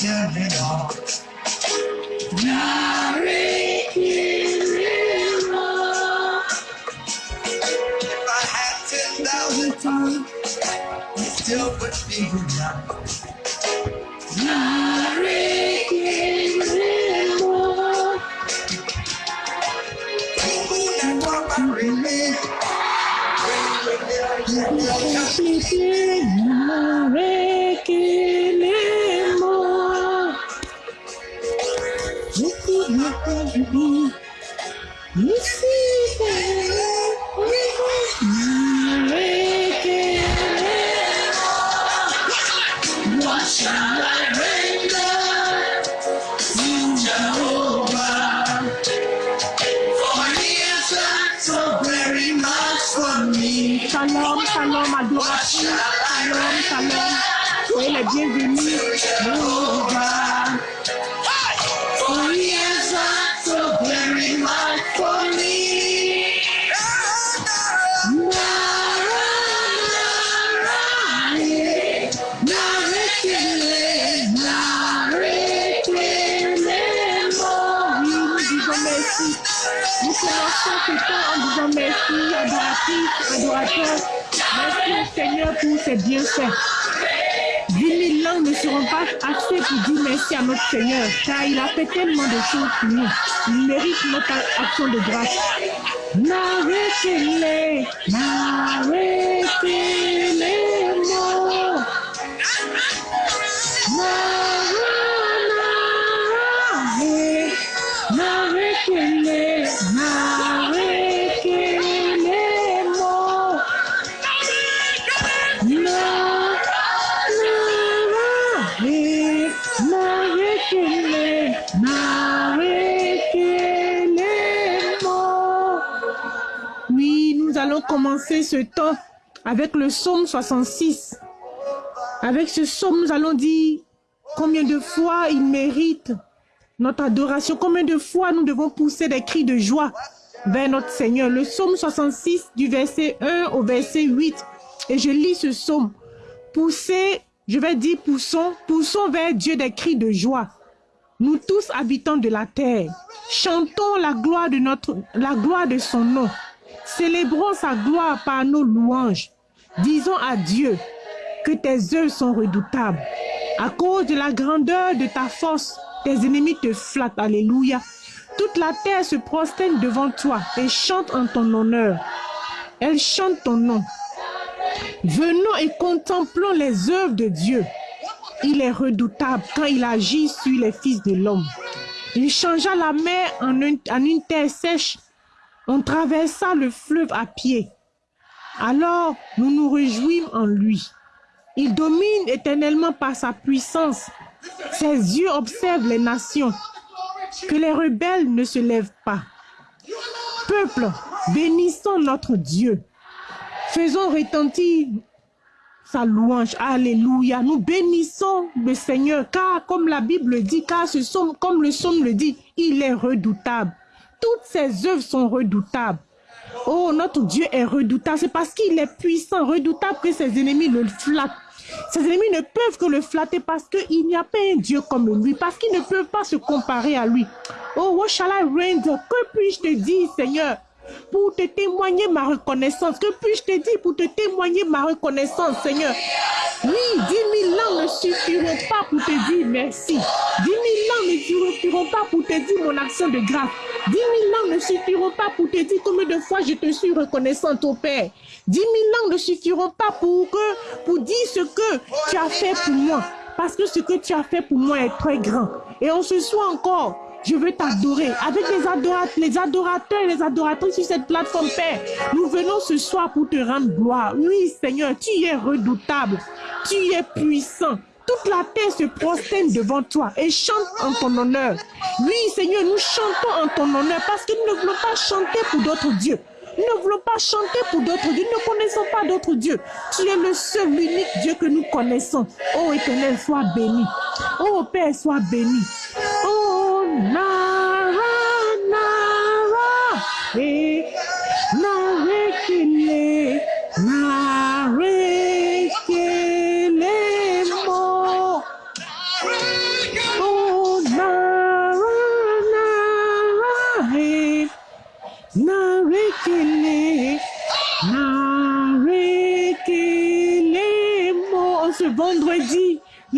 Germany. Il a fait tellement de choses pour nous. Il mérite notre action de grâce. Avec le psaume 66. Avec ce psaume, nous allons dire combien de fois il mérite notre adoration, combien de fois nous devons pousser des cris de joie vers notre Seigneur. Le psaume 66 du verset 1 au verset 8. Et je lis ce psaume. Poussez, je vais dire poussons, poussons vers Dieu des cris de joie. Nous tous habitants de la terre, chantons la gloire de notre, la gloire de son nom. Célébrons sa gloire par nos louanges. Disons à Dieu que tes œuvres sont redoutables. À cause de la grandeur de ta force, tes ennemis te flattent. Alléluia. Toute la terre se prosterne devant toi et chante en ton honneur. Elle chante ton nom. Venons et contemplons les œuvres de Dieu. Il est redoutable quand il agit sur les fils de l'homme. Il changea la mer en, un- en une terre sèche. On traversa le fleuve à pied. Alors nous nous réjouissons en lui. Il domine éternellement par sa puissance. Ses yeux observent les nations. Que les rebelles ne se lèvent pas. Peuple, bénissons notre Dieu. Faisons retentir sa louange. Alléluia. Nous bénissons le Seigneur, car comme la Bible dit, car comme le psaume le dit, il est redoutable. Toutes ses œuvres sont redoutables. Oh, notre Dieu est redoutable. C'est parce qu'il est puissant, redoutable que ses ennemis le flattent. Ses ennemis ne peuvent que le flatter parce qu'il n'y a pas un Dieu comme lui, parce qu'ils ne peuvent pas se comparer à lui. Oh, what shall I render? Que puis-je te dire, Seigneur? Pour te témoigner ma reconnaissance. Que puis-je te dire pour te témoigner ma reconnaissance, Seigneur? Oui, dix mille langues ne suffiront pas pour te dire merci. Dix mille langues ne suffiront pas pour te dire mon action de grâce. Dix mille langues ne suffiront pas pour te dire combien de fois je te suis reconnaissante au Père. Dix mille langues ne suffiront pas pour, que, pour dire ce que tu as fait pour moi. Parce que ce que tu as fait pour moi est très grand. Et on se soit encore je veux t'adorer avec les, adorateurs, les adorateurs et les adoratrices sur cette plateforme, Père. Nous venons ce soir pour te rendre gloire. Oui, Seigneur, tu es redoutable. Tu es puissant. Toute la terre se prosterne devant toi et chante en ton honneur. Oui, Seigneur, nous chantons en ton honneur parce que nous ne voulons pas chanter pour d'autres dieux. Nous ne voulons pas chanter pour d'autres dieux. Nous ne connaissons pas d'autres dieux. Tu es le seul, l'unique Dieu que nous connaissons. Oh éternel, sois béni. Oh Père, sois béni. Oh Narana,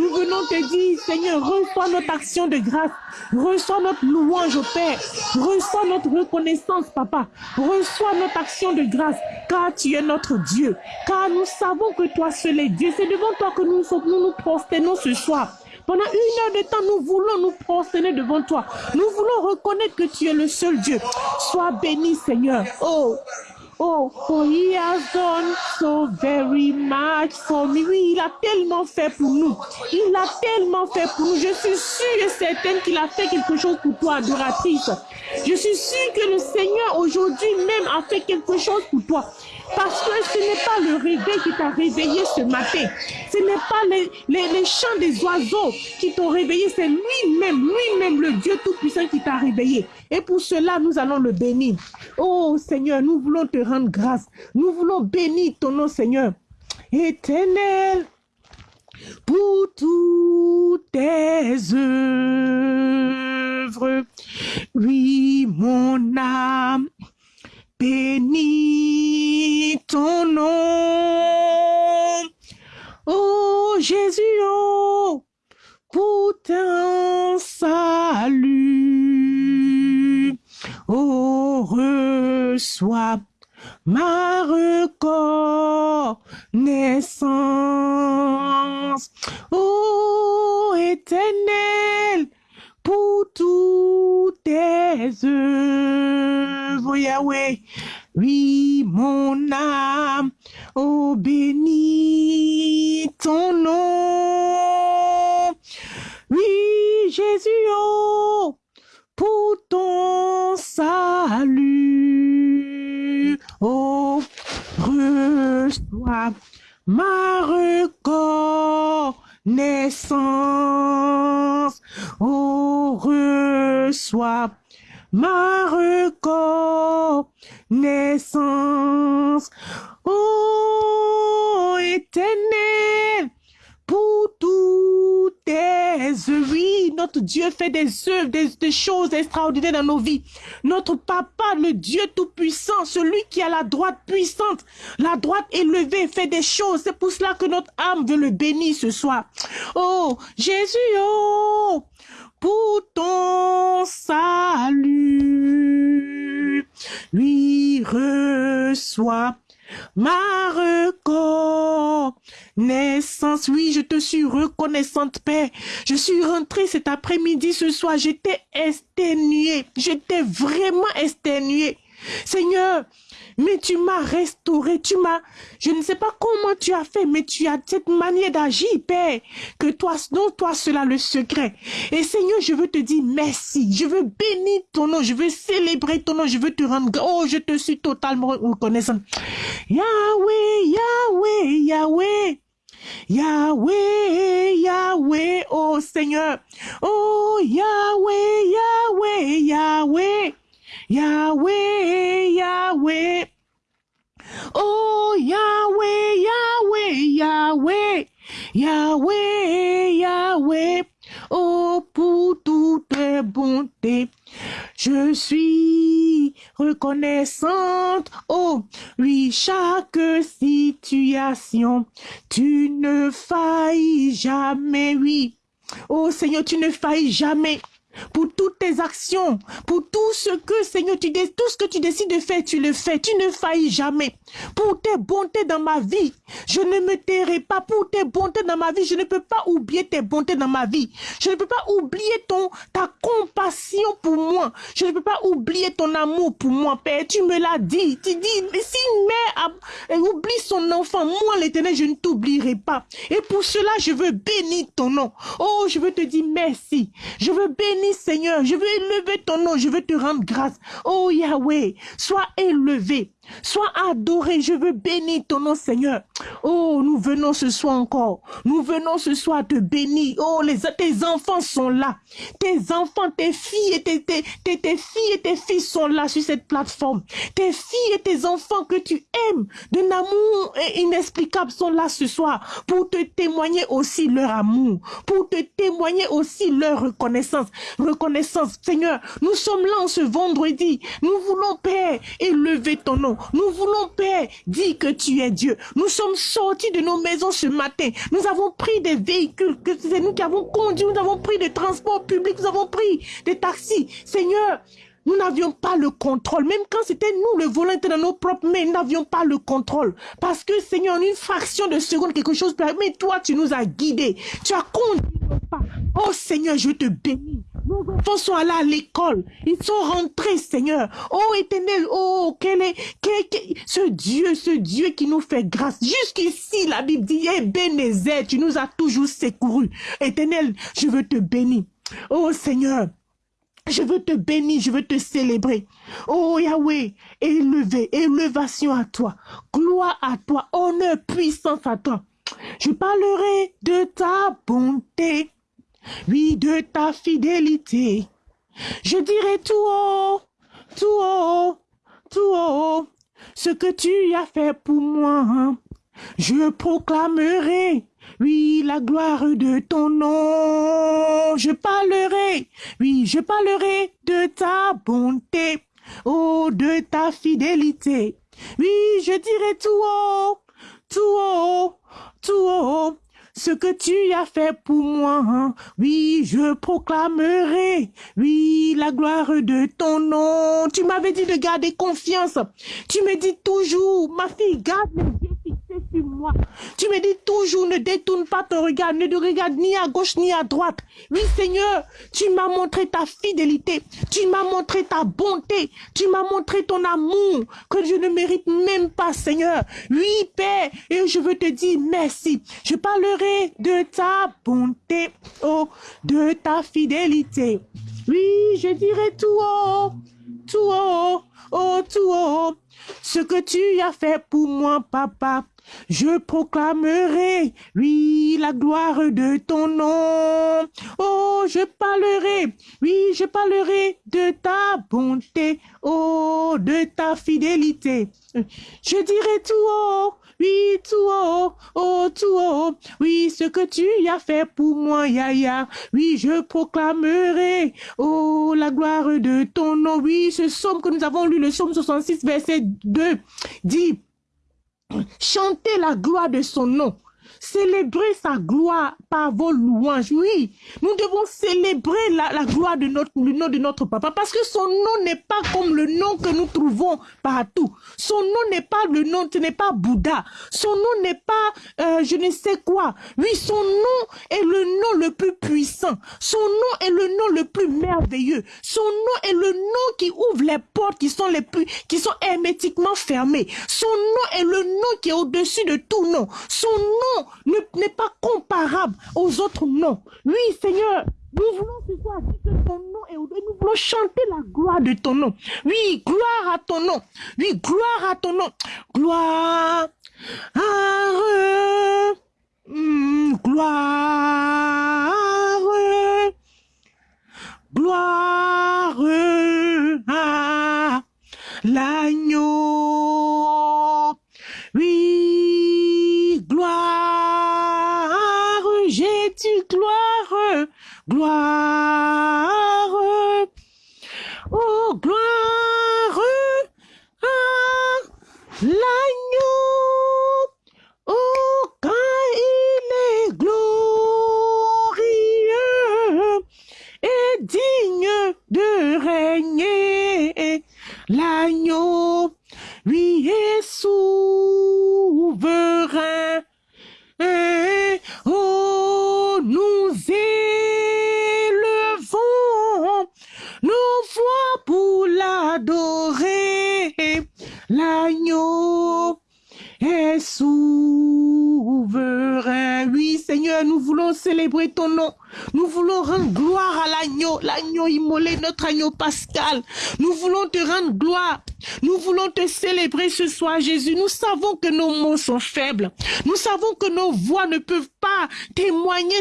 voulons te dire, Seigneur, reçois notre action de grâce. Reçois notre louange au Père. Reçois notre reconnaissance, Papa. Reçois notre action de grâce, car tu es notre Dieu. Car nous savons que toi seul es Dieu. C'est devant toi que nous nous, nous prosternons ce soir. Pendant une heure de temps, nous voulons nous prosterner devant toi. Nous voulons reconnaître que tu es le seul Dieu. Sois béni, Seigneur. Oh, Oh, for he has done so very much for me. Oui, il a tellement fait pour nous. Il a tellement fait pour nous. Je suis sûre et certaine qu'il a fait quelque chose pour toi, adoratrice. Je suis sûre que le Seigneur aujourd'hui même a fait quelque chose pour toi. Parce que ce n'est pas le réveil qui t'a réveillé ce matin. Ce n'est pas les, les, les chants des oiseaux qui t'ont réveillé. C'est lui-même, lui-même, le Dieu Tout-Puissant qui t'a réveillé. Et pour cela, nous allons le bénir. Oh Seigneur, nous voulons te rendre grâce. Nous voulons bénir ton nom, Seigneur. Éternel, pour toutes tes œuvres. Oui, mon âme bénis ton nom. Oh Jésus, oh, pour ton salut. Oh, reçois ma reconnaissance. Oh, éternel, pour toutes tes œuvres, Yahweh. Oui, mon âme, oh, bénis ton nom. Oui, Jésus, oh, pour ton salut. Oh, reçois ma reconnaissance. Oh, reçois ma reconnaissance. Oh, éternel, pour toutes tes œuvres. Oui, notre Dieu fait des œuvres, des, choses extraordinaires dans nos vies. Notre Papa, le Dieu Tout-Puissant, celui qui a la droite puissante, la droite élevée, fait des choses. C'est pour cela que notre âme veut le bénir ce soir. Oh, Jésus, oh, pour ton salut, lui reçoit ma reconnaissance. Oui, je te suis reconnaissante, Père. Je suis rentrée cet après-midi, ce soir. J'étais exténuée. J'étais vraiment exténuée. Seigneur, mais tu m'as restauré, tu m'as, je ne sais pas comment tu as fait, mais tu as cette manière d'agir, Père, que toi, non, toi, cela le secret. Et Seigneur, je veux te dire merci, je veux bénir ton nom, je veux célébrer ton nom, je veux te rendre, oh, je te suis totalement reconnaissant. Yahweh, Yahweh, Yahweh. Yahweh, Yahweh, oh Seigneur. Oh Yahweh, Yahweh, Yahweh. Yahweh, Yahweh. Oh Yahweh, Yahweh, Yahweh. Yahweh, Yahweh. Oh pour toutes tes bontés. Je suis reconnaissante. Oh, oui, chaque situation, tu ne faillis jamais, oui. Oh Seigneur, tu ne faillis jamais pour toutes tes actions, pour tout ce que, Seigneur, tu, tout ce que tu décides de faire, tu le fais. Tu ne faillis jamais. Pour tes bontés dans ma vie, je ne me tairai pas. Pour tes bontés dans ma vie, je ne peux pas oublier tes bontés dans ma vie. Je ne peux pas oublier ton, ta compassion pour moi. Je ne peux pas oublier ton amour pour moi, Père. Tu me l'as dit. Tu dis, si une mère oublie son enfant, moi, l'éternel, je ne t'oublierai pas. Et pour cela, je veux bénir ton nom. Oh, je veux te dire merci. Je veux bénir, Seigneur. Je veux élever ton nom. Je veux te rendre grâce. Oh, Yahweh, sois élevé. Sois adoré. Je veux bénir ton nom, Seigneur. Oh, nous venons ce soir encore. Nous venons ce soir te bénir. Oh, les, tes enfants sont là. Tes enfants, tes filles et tes, filles fils sont là sur cette plateforme. Tes filles et tes enfants que tu aimes d'un amour inexplicable sont là ce soir pour te témoigner aussi leur amour, pour te témoigner aussi leur reconnaissance. Reconnaissance, Seigneur, nous sommes là en ce vendredi. Nous voulons, Père, élever ton nom. Nous voulons, Père, dire que tu es Dieu. Nous sommes sortis de nos maisons ce matin. Nous avons pris des véhicules, que c'est nous qui avons conduit. Nous avons pris des transports publics. Nous avons pris des taxis. Seigneur, nous n'avions pas le contrôle. Même quand c'était nous, le volant était dans nos propres mains, nous n'avions pas le contrôle. Parce que, Seigneur, en une fraction de seconde, quelque chose Mais toi, tu nous as guidés. Tu as conduit nos pas. Oh Seigneur, je te bénis. Nos enfants sont allés à l'école. Ils sont rentrés, Seigneur. Oh éternel, oh, quel est, quel, ce Dieu, ce Dieu qui nous fait grâce. Jusqu'ici, la Bible dit, eh, tu nous as toujours secourus. Éternel, je veux te bénir. Oh Seigneur, je veux te bénir, je veux te célébrer. Oh Yahweh, élevé, élévation à toi, gloire à toi, honneur, puissance à toi. Je parlerai de ta bonté, oui, de ta fidélité. Je dirai tout haut, tout haut, tout haut, ce que tu as fait pour moi. Je proclamerai oui, la gloire de ton nom. Je parlerai, oui, je parlerai de ta bonté, oh, de ta fidélité. Oui, je dirai tout haut, tout haut, tout haut, ce que tu as fait pour moi. Oui, je proclamerai, oui, la gloire de ton nom. Tu m'avais dit de garder confiance. Tu me dis toujours, ma fille, garde les Tu me dis toujours, ne détourne pas ton regard, ne te regarde ni à gauche ni à droite. Oui, Seigneur, tu m'as montré ta fidélité, tu m'as montré ta bonté, tu m'as montré ton amour que je ne mérite même pas, Seigneur. Oui, Père, et je veux te dire merci. Je parlerai de ta bonté, oh, de ta fidélité. Oui, je dirai tout haut, tout haut, oh, tout haut, ce que tu as fait pour moi, papa. Je proclamerai, oui, la gloire de ton nom. Oh, je parlerai, oui, je parlerai de ta bonté, oh, de ta fidélité. Je dirai tout haut, oui, tout haut, oh, tout haut, oui, ce que tu as fait pour moi, Yaya. Oui, je proclamerai, oh, la gloire de ton nom. Oui, ce psaume que nous avons lu, le psaume 66, verset 2, dit, Chantez la gloire de son nom. Célébrez sa gloire par vos louanges. Oui, nous devons célébrer la, la gloire de notre, le nom de notre papa parce que son nom n'est pas comme le nom que nous trouvons partout. Son nom n'est pas le nom, ce n'est pas Bouddha. Son nom n'est pas euh, je ne sais quoi. Oui, son nom est le nom le plus puissant. Son nom est le nom le plus merveilleux. Son nom est le nom qui ouvre les portes qui sont les plus, qui sont hermétiquement fermées. Son nom est le nom qui est au-dessus de tout nom. Son nom n'est pas comparable aux autres noms. Oui, Seigneur, nous voulons ce soir dire que ton nom est au-dessus. Nous voulons chanter la gloire de ton nom. Oui, gloire à ton nom. Oui, gloire à ton nom. Gloire. Hmm, gloire. Gloire à l'agneau. Gloire, oh gloire à l'agneau, Jésus. Nous savons que nos mots sont faibles. Nous savons que nos voix ne peuvent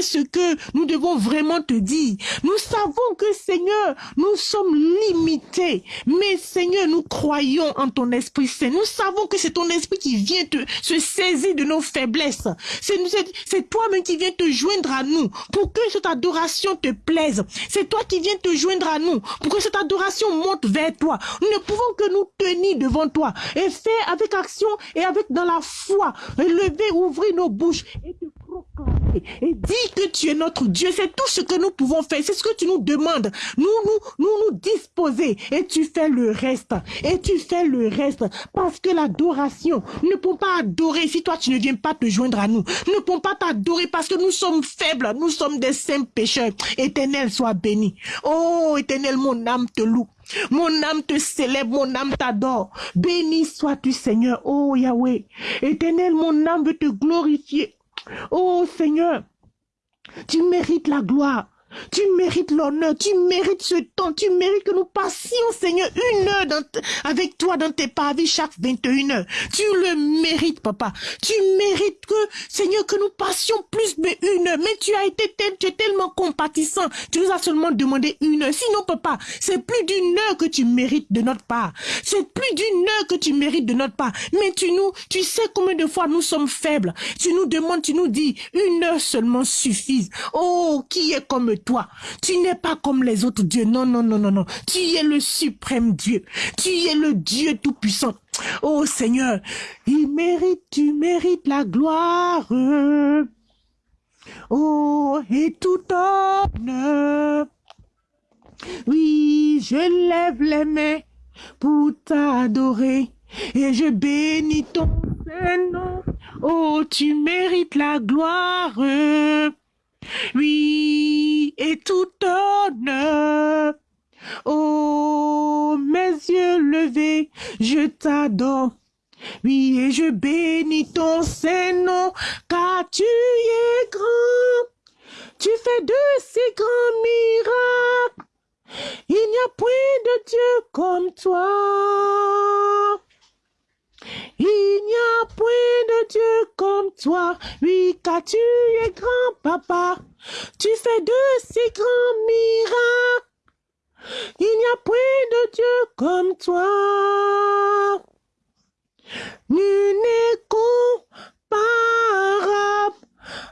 ce que nous devons vraiment te dire. Nous savons que, Seigneur, nous sommes limités. Mais, Seigneur, nous croyons en ton Esprit Saint. Nous savons que c'est ton Esprit qui vient te, se saisir de nos faiblesses. C'est toi-même qui viens te joindre à nous pour que cette adoration te plaise. C'est toi qui viens te joindre à nous pour que cette adoration monte vers toi. Nous ne pouvons que nous tenir devant toi et faire avec action et avec dans la foi, lever, ouvrir nos bouches et et dire que tu es notre Dieu. C'est tout ce que nous pouvons faire. C'est ce que tu nous demandes. Nous, nous, nous, nous disposer et tu fais le reste. Et tu fais le reste parce que l'adoration, ne pouvons pas adorer si toi tu ne viens pas te joindre à nous. Ne pouvons pas t'adorer parce que nous sommes faibles. Nous sommes des saints pécheurs. Éternel, sois béni. Oh, éternel, mon âme te loue. Mon âme te célèbre, mon âme t'adore. Béni sois-tu, Seigneur. Oh Yahweh. Éternel, mon âme veut te glorifier. Oh Seigneur, tu mérites la gloire. Tu mérites l'honneur, tu mérites ce temps, tu mérites que nous passions, Seigneur, une heure avec toi dans tes pavis chaque 21 heures. Tu le mérites, papa. Tu mérites que, Seigneur, que nous passions plus de une heure. Mais tu as été tu es tellement compatissant. Tu nous as seulement demandé une heure. Sinon, papa, c'est plus d'une heure que tu mérites de notre part. C'est plus d'une heure que tu mérites de notre part. Mais tu nous, tu sais combien de fois nous sommes faibles. Tu nous demandes, tu nous dis, une heure seulement suffise. Oh, qui est comme toi. Tu n'es pas comme les autres dieux. Non, non, non, non, non. Tu es le suprême Dieu. Tu es le Dieu tout-puissant. Oh Seigneur, il mérite, tu mérites la gloire. Oh, et tout honneur. Oui, je lève les mains pour t'adorer et je bénis ton Saint-Nom. Oh, tu mérites la gloire. Oui, et tout honneur. Oh, mes yeux levés, je t'adore. Oui, et je bénis ton Saint-Nom, car tu es grand. Tu fais de si grands miracles. Il n'y a point de Dieu comme toi. Il n'y a point de Dieu comme toi, oui, car tu es grand papa. Tu fais de si grands miracles. Il n'y a point de Dieu comme toi. Nul n'est comparable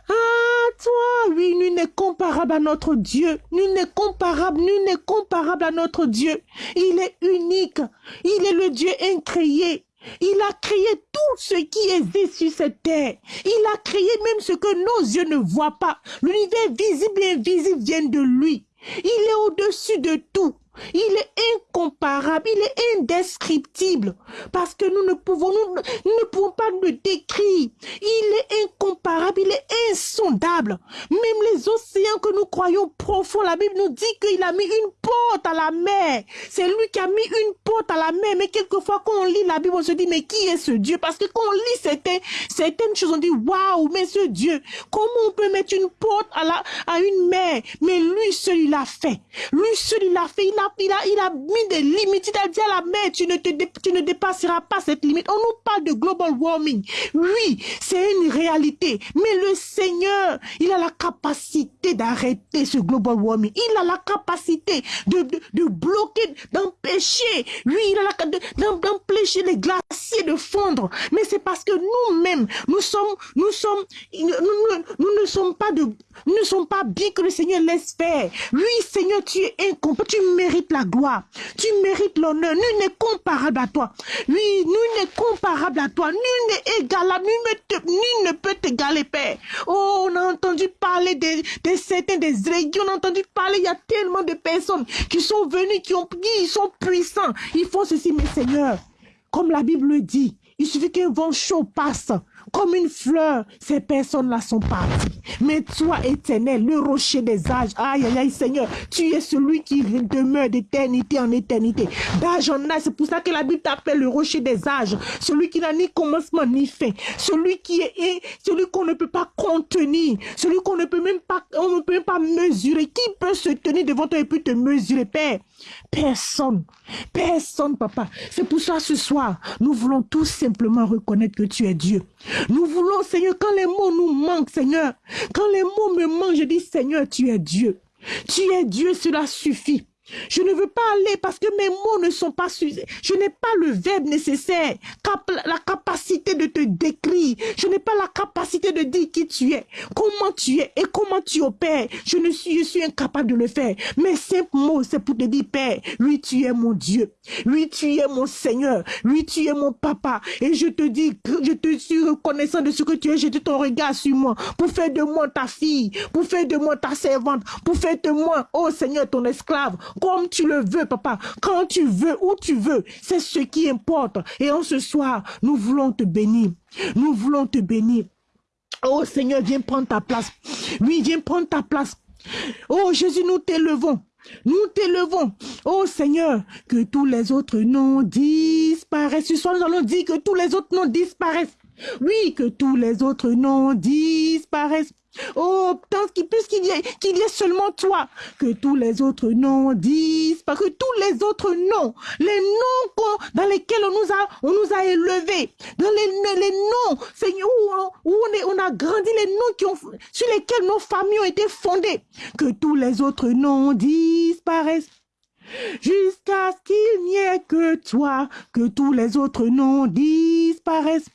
à toi. Oui, nul n'est comparable à notre Dieu. Nul n'est comparable, nul n'est comparable à notre Dieu. Il est unique. Il est le Dieu incréé. Il a créé tout ce qui existe sur cette terre. Il a créé même ce que nos yeux ne voient pas. L'univers visible et invisible vient de lui. Il est au-dessus de tout. Il est incomparable, il est indescriptible. Parce que nous ne pouvons, nous, ne pouvons pas le décrire. Il est incomparable, il est insondable. Même les océans que nous croyons profonds, la Bible nous dit qu'il a mis une porte à la mer. C'est lui qui a mis une porte à la mer. Mais quelquefois, quand on lit la Bible, on se dit, mais qui est ce Dieu? Parce que quand on lit certaines, certaines choses, on dit, waouh, mais ce Dieu, comment on peut mettre une porte à, la, à une mer? Mais lui, celui l'a fait. Lui, celui l'a fait. Il a il a, il a mis des limites. Il a dit à la mer, tu ne, te, tu ne dépasseras pas cette limite. On nous parle de global warming. Oui, c'est une réalité. Mais le Seigneur, il a la capacité d'arrêter ce global warming. Il a la capacité de, de, bloquer, d'empêcher. Oui, il a la d'empêcher les glaciers de fondre. Mais c'est parce que nous-mêmes, nous sommes, nous sommes, nous, nous, ne sommes pas de, nous ne sommes pas bien que le Seigneur laisse faire. Oui, Seigneur, tu es incompétent. Tu mérites la gloire. Tu mérites l'honneur. Nul n'est comparable à toi. Oui, nul n'est comparable à toi. Nul n'est égalable. Nul, ne peut t'égaler, Père. Oh, on a entendu parler des, des certains, des régions. On a entendu parler, il y a tellement de personnes qui sont venues, qui, ont, qui sont puissants. Ils font ceci, mes seigneurs. Comme la Bible dit, il suffit qu'un vent chaud passe comme une fleur, ces personnes-là sont parties. Mais toi, éternel, le rocher des âges, aïe, aïe, aïe, Seigneur, tu es celui qui demeure d'éternité en éternité. D'âge en âge, c'est pour ça que la Bible t'appelle le rocher des âges. Celui qui n'a ni commencement ni fin. Celui qui est, celui qu'on ne peut pas contenir. Celui qu'on ne peut même pas, on ne peut même pas mesurer. Qui peut se tenir devant toi et puis te mesurer, Père? Personne. Personne, papa. C'est pour ça, ce soir, nous voulons tout simplement reconnaître que tu es Dieu. Nous voulons, Seigneur, quand les mots nous manquent, Seigneur, quand les mots me manquent, je dis, Seigneur, tu es Dieu. Tu es Dieu, cela suffit. Je ne veux pas aller parce que mes mots ne sont pas suffisants. Je n'ai pas le verbe nécessaire, la capacité de te décrire. Je n'ai pas la capacité de dire qui tu es, comment tu es et comment tu opères. Je ne suis, incapable de le faire. Mes simples mots, c'est pour te dire, Père, oui, tu es mon Dieu. Oui, tu es mon Seigneur. Oui, tu es mon papa. Et je te dis, je te suis reconnaissant de ce que tu es. Jeté ton regard sur moi pour faire de moi ta fille, pour faire de moi ta servante, pour faire de moi, oh Seigneur, ton esclave, comme tu le veux, papa, quand tu veux, où tu veux. C'est ce qui importe. Et en ce soir, nous voulons te bénir. Nous voulons te bénir. Oh Seigneur, viens prendre ta place. Oui, viens prendre ta place. Oh Jésus, nous t'élevons. Nous t'élevons. Oh Seigneur, que tous les autres noms disparaissent. Ce soir, nous allons dire que tous les autres noms disparaissent. Oui, que tous les autres noms disparaissent. Oh, tant qu'il y ait seulement toi, que tous les autres noms parce que tous les autres noms, les noms dans lesquels on nous a, élevés, dans les, les noms, Seigneur, où, on, a grandi, les noms sur lesquels nos familles ont été fondées, que tous les autres noms disparaissent. Jusqu'à ce qu'il n'y ait que toi, que tous les autres noms disparaissent.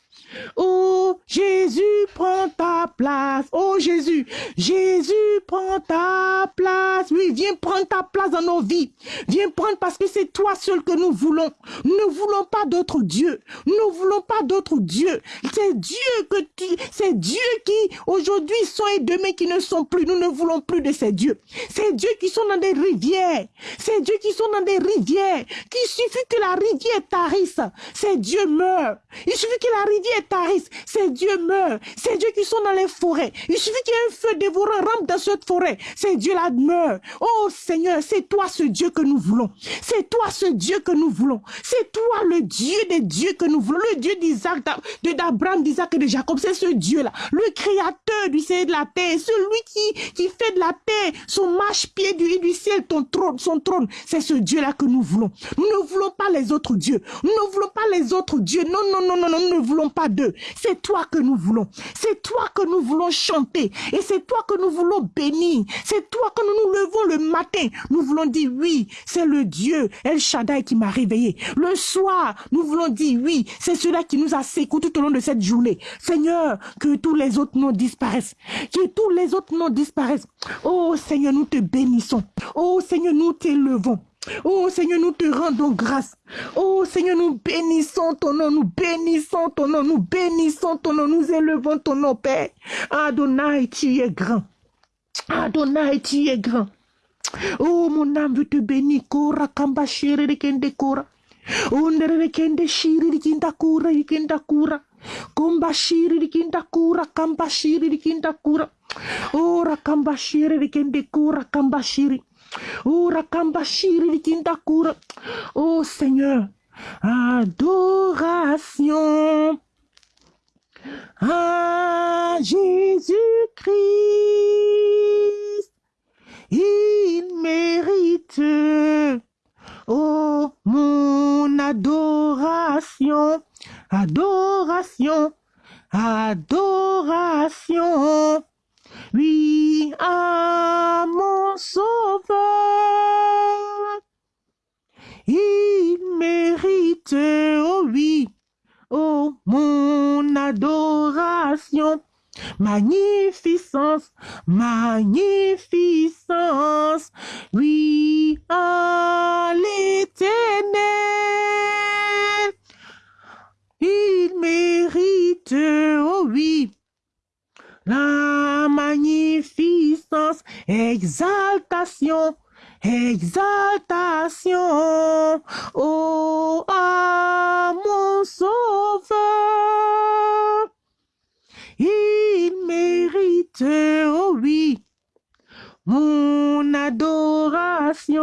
Oh Jésus, prends ta place. Oh Jésus, Jésus, prends ta place. Oui, viens prendre ta place dans nos vies. Viens prendre parce que c'est toi seul que nous voulons. Nous ne voulons pas d'autres dieux. Nous ne voulons pas d'autres dieux. C'est Dieu que tu, c'est Dieu qui aujourd'hui sont et demain qui ne sont plus. Nous ne voulons plus de ces dieux. C'est Dieu qui sont dans des rivières. C'est Dieu qui sont dans des rivières. Qu'il suffit que la rivière tarisse. C'est Dieu meurt. Il suffit que la rivière tarissent, ces dieux meurent. Ces dieux qui sont dans les forêts. Il suffit qu'il feu dévorant rampe dans cette forêt. Ces dieux-là meurent. Oh Seigneur, c'est toi ce Dieu que nous voulons. C'est toi ce Dieu que nous voulons. C'est toi le Dieu des dieux que nous voulons. Le Dieu d'Isaac, d'Abraham, d'Isaac et de Jacob. C'est ce Dieu-là. Le créateur du ciel et de la terre. Celui qui, qui fait de la terre son marche-pied du, du ciel, ton trône, son trône. C'est ce Dieu-là que nous voulons. Nous ne voulons pas les autres dieux. Nous ne voulons pas les autres dieux. Non, non, non, non, non, nous ne voulons pas C'est toi que nous voulons. C'est toi que nous voulons chanter. Et c'est toi que nous voulons bénir. C'est toi que nous nous levons le matin. Nous voulons dire oui, c'est le Dieu El Shaddai qui m'a réveillé. Le soir, nous voulons dire oui, c'est cela qui nous a secoué tout au long de cette journée. Seigneur, que tous les autres noms disparaissent. Que tous les autres noms disparaissent. Oh Seigneur, nous te bénissons. Oh Seigneur, nous t'élevons. Oh Seigneur, nous te rendons grâce. Oh Seigneur, nous bénissons ton nom, nous bénissons ton nom, nous bénissons ton nom, nous élevons ton nom, Père. Adonai, tu es grand. Adonai, tu es grand. Oh, mon âme veut te bénir. Kora kamba shiri kende kora. Ondere kende shiri kinda kura kinda kura. Komba shiri kinda kura kamba shiri kinda kura. Ora kamba shiri kende kura kamba. Oh Seigneur, adoration à Jésus-Christ. Il mérite, oh mon adoration, adoration, adoration. Oui, à mon sauveur, il mérite, oh oui, oh mon adoration. Magnificence, magnificence, oui, à l'éternel. Il mérite, oh oui, la magnificence, exaltation, exaltation, oh, à mon sauveur. Il mérite, oh oui, mon adoration.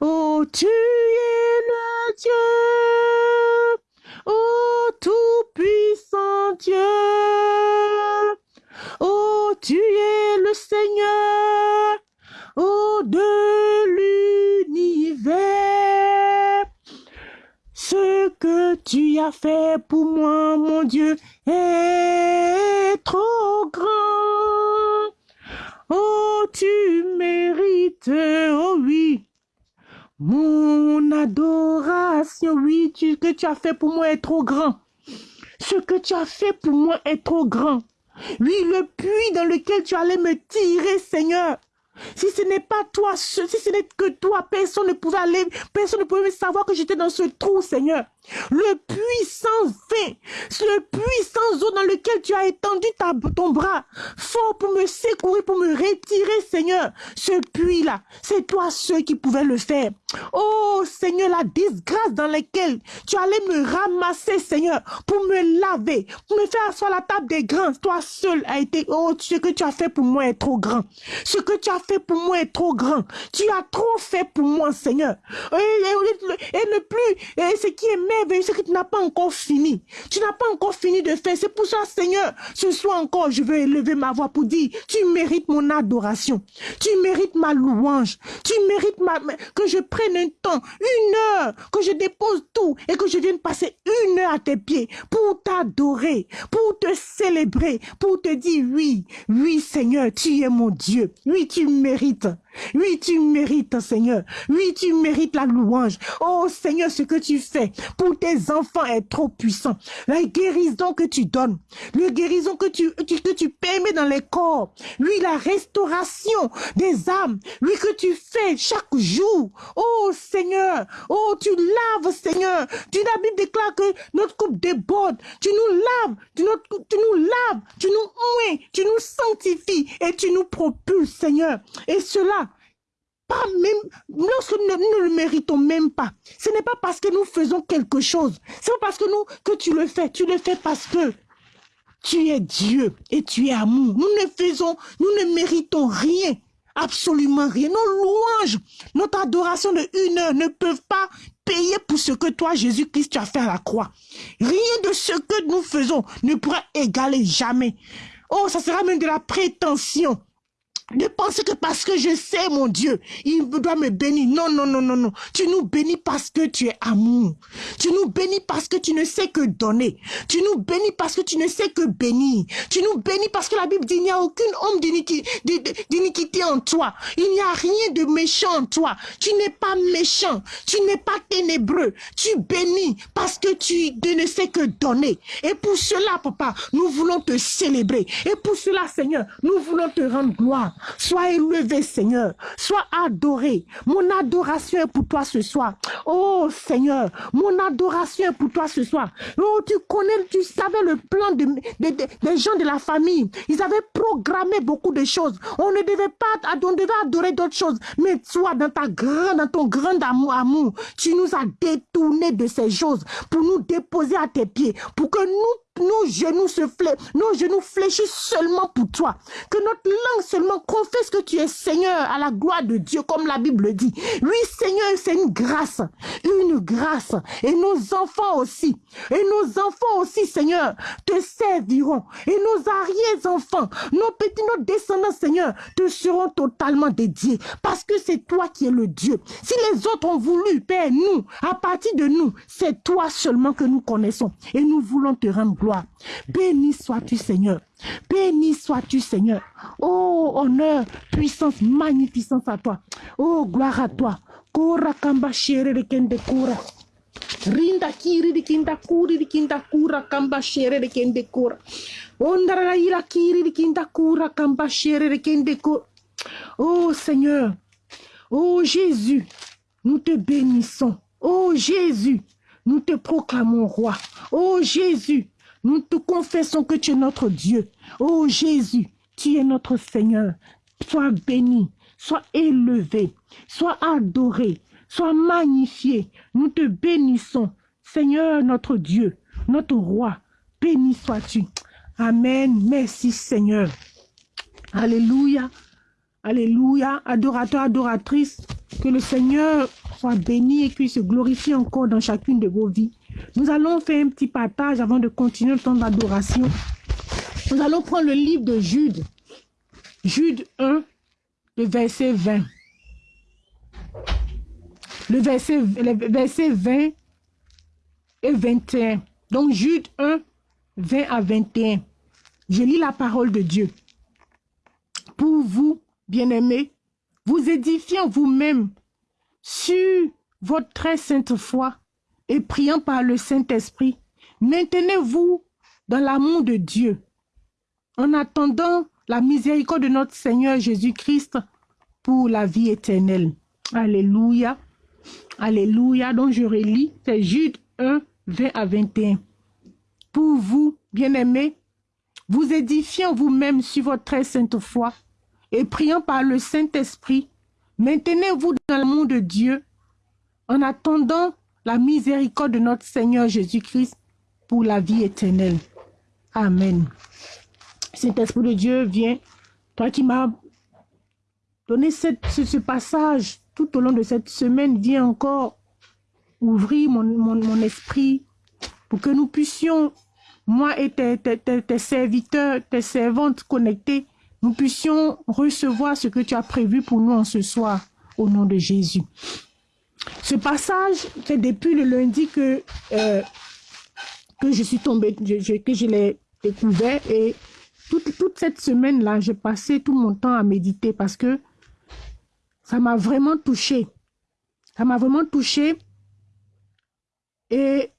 Oh, tu es le Dieu, fait pour moi, mon Dieu, est trop grand. Oh, tu mérites mérite, oh oui, mon adoration, oui, ce que tu as fait pour moi est trop grand. Ce que tu as fait pour moi est trop grand. Oui, le puits dans lequel tu allais me tirer, Seigneur. Si ce n'est pas toi, si ce n'est que toi, personne ne pouvait aller, personne ne pouvait savoir que j'étais dans ce trou, Seigneur. Le puissant fin, le puissant eau dans lequel tu as étendu ta, ton bras, fort pour me secourir, pour me retirer, Seigneur. Ce puits-là, c'est toi seul qui pouvais le faire. Oh, Seigneur, la disgrâce dans laquelle tu allais me ramasser, Seigneur, pour me laver, pour me faire asseoir la table des grands. Toi seul a été, oh, ce que tu as fait pour moi est trop grand. Ce que tu as fait pour moi est trop grand. Tu as trop fait pour moi, Seigneur. Et, le plus, et ce qui est c'est que tu n'as pas encore fini. Tu n'as pas encore fini de faire. C'est pour ça, Seigneur, ce soir encore, je veux élever ma voix pour dire, tu mérites mon adoration. Tu mérites ma louange. Tu mérites que je prenne un temps, une heure, que je dépose tout et que je vienne passer une heure à tes pieds pour t'adorer, pour te célébrer, pour te dire oui, oui, Seigneur, tu es mon Dieu. Oui, tu mérites. Oui, tu mérites, Seigneur. Oui, tu mérites la louange. Oh, Seigneur, ce que tu fais pour tes enfants est trop puissant. La guérison que tu donnes, la guérison que tu, que permets dans les corps. Oui, la restauration des âmes. Oui, que tu fais chaque jour. Oh, Seigneur. Oh, tu laves, Seigneur. Tu, la déclare que notre coupe déborde. Tu nous laves. Tu, tu nous laves. Tu nous ouins. Tu nous sanctifies. Et tu nous propulses, Seigneur. Et cela, même, lorsque nous ne le méritons même pas. Ce n'est pas parce que nous faisons quelque chose. C'est pas parce que nous, que tu le fais. Tu le fais parce que tu es Dieu et tu es amour. Nous ne faisons, nous ne méritons rien. Absolument rien. Nos louanges, notre adoration de une heure ne peuvent pas payer pour ce que toi, Jésus-Christ, tu as fait à la croix. Rien de ce que nous faisons ne pourra égaler jamais. Oh, ça sera même de la prétention de penser que parce que je sais mon Dieu, il doit me bénir. Non, non, non, non, non. Tu nous bénis parce que tu es amour. Tu nous bénis parce que tu ne sais que donner. Tu nous bénis parce que tu ne sais que bénir. Tu nous bénis parce que la Bible dit il n'y a aucune homme d'iniquité en toi. Il n'y a rien de méchant en toi. Tu n'es pas méchant. Tu n'es pas ténébreux. Tu bénis parce que tu ne sais que donner. Et pour cela, papa, nous voulons te célébrer. Et pour cela, Seigneur, nous voulons te rendre gloire. Sois élevé, Seigneur. Sois adoré. Mon adoration est pour toi ce soir. Oh, Seigneur, mon adoration est pour toi ce soir. Oh, tu connais, tu savais le plan de, des gens de la famille. Ils avaient programmé beaucoup de choses. On ne devait pas, on devait adorer d'autres choses. Mais toi, dans ta grande, dans ton grand amour, amour, tu nous as détourné de ces choses pour nous déposer à tes pieds, pour que nous nos genoux se fléchissent seulement pour toi. Que notre langue seulement confesse que tu es Seigneur à la gloire de Dieu, comme la Bible dit. Oui, Seigneur, c'est une grâce, une grâce. Et nos enfants aussi, et nos enfants aussi, Seigneur, te serviront. Et nos arrière-enfants, nos petits, nos descendants, Seigneur, te seront totalement dédiés. Parce que c'est toi qui es le Dieu. Si les autres ont voulu, Père, nous, à partir de nous, c'est toi seulement que nous connaissons. Et nous voulons te rendre gloire. Béni sois-tu, Seigneur. Béni sois-tu, Seigneur. Oh, honneur, puissance, magnificence à toi. Oh, gloire à toi. Kora kamba de kende kura. Rinda kiri di kinda kuri di kinda kura kamba shere de kende kura. Ondara ira kiri di kinda kura kamba shere de kende kura. Oh Seigneur, oh Jésus, nous te bénissons. Oh Jésus, nous te proclamons roi. Oh Jésus, nous te confessons que tu es notre Dieu. Oh Jésus, tu es notre Seigneur. Sois béni, sois élevé, sois adoré, sois magnifié. Nous te bénissons. Seigneur notre Dieu, notre roi, béni sois-tu. Amen. Merci Seigneur. Alléluia. Alléluia. Adorateur, adoratrice, que le Seigneur soit béni et qu'il se glorifie encore dans chacune de vos vies. Nous allons faire un petit partage avant de continuer le temps d'adoration. Nous allons prendre le livre de Jude. Jude 1, le verset 20. Le verset, le verset 20 et 21. Donc Jude 1, 20 à 21. Je lis la parole de Dieu. Pour vous, bien-aimés, vous édifiant vous-même sur votre très sainte foi et priant par le Saint-Esprit, maintenez-vous dans l'amour de Dieu en attendant la miséricorde de notre Seigneur Jésus-Christ pour la vie éternelle. Alléluia. Alléluia. Donc je relis, c'est Jude 1, 20 à 21. Pour vous, bien-aimés, vous édifiant vous-même sur votre très sainte foi et priant par le Saint-Esprit, maintenez-vous dans l'amour de Dieu en attendant la miséricorde de notre Seigneur Jésus-Christ pour la vie éternelle. Amen. Saint-Esprit de Dieu, viens, toi qui m'as donné ce, passage tout au long de cette semaine, viens encore ouvrir mon, esprit pour que nous puissions, moi et tes, tes, serviteurs, tes servantes connectées, nous puissions recevoir ce que tu as prévu pour nous en ce soir, au nom de Jésus. Ce passage, c'est depuis le lundi que, euh, que je suis tombée, que je l'ai découvert et toute, toute cette semaine-là, j'ai passé tout mon temps à méditer parce que ça m'a vraiment touché. Ça m'a vraiment touché et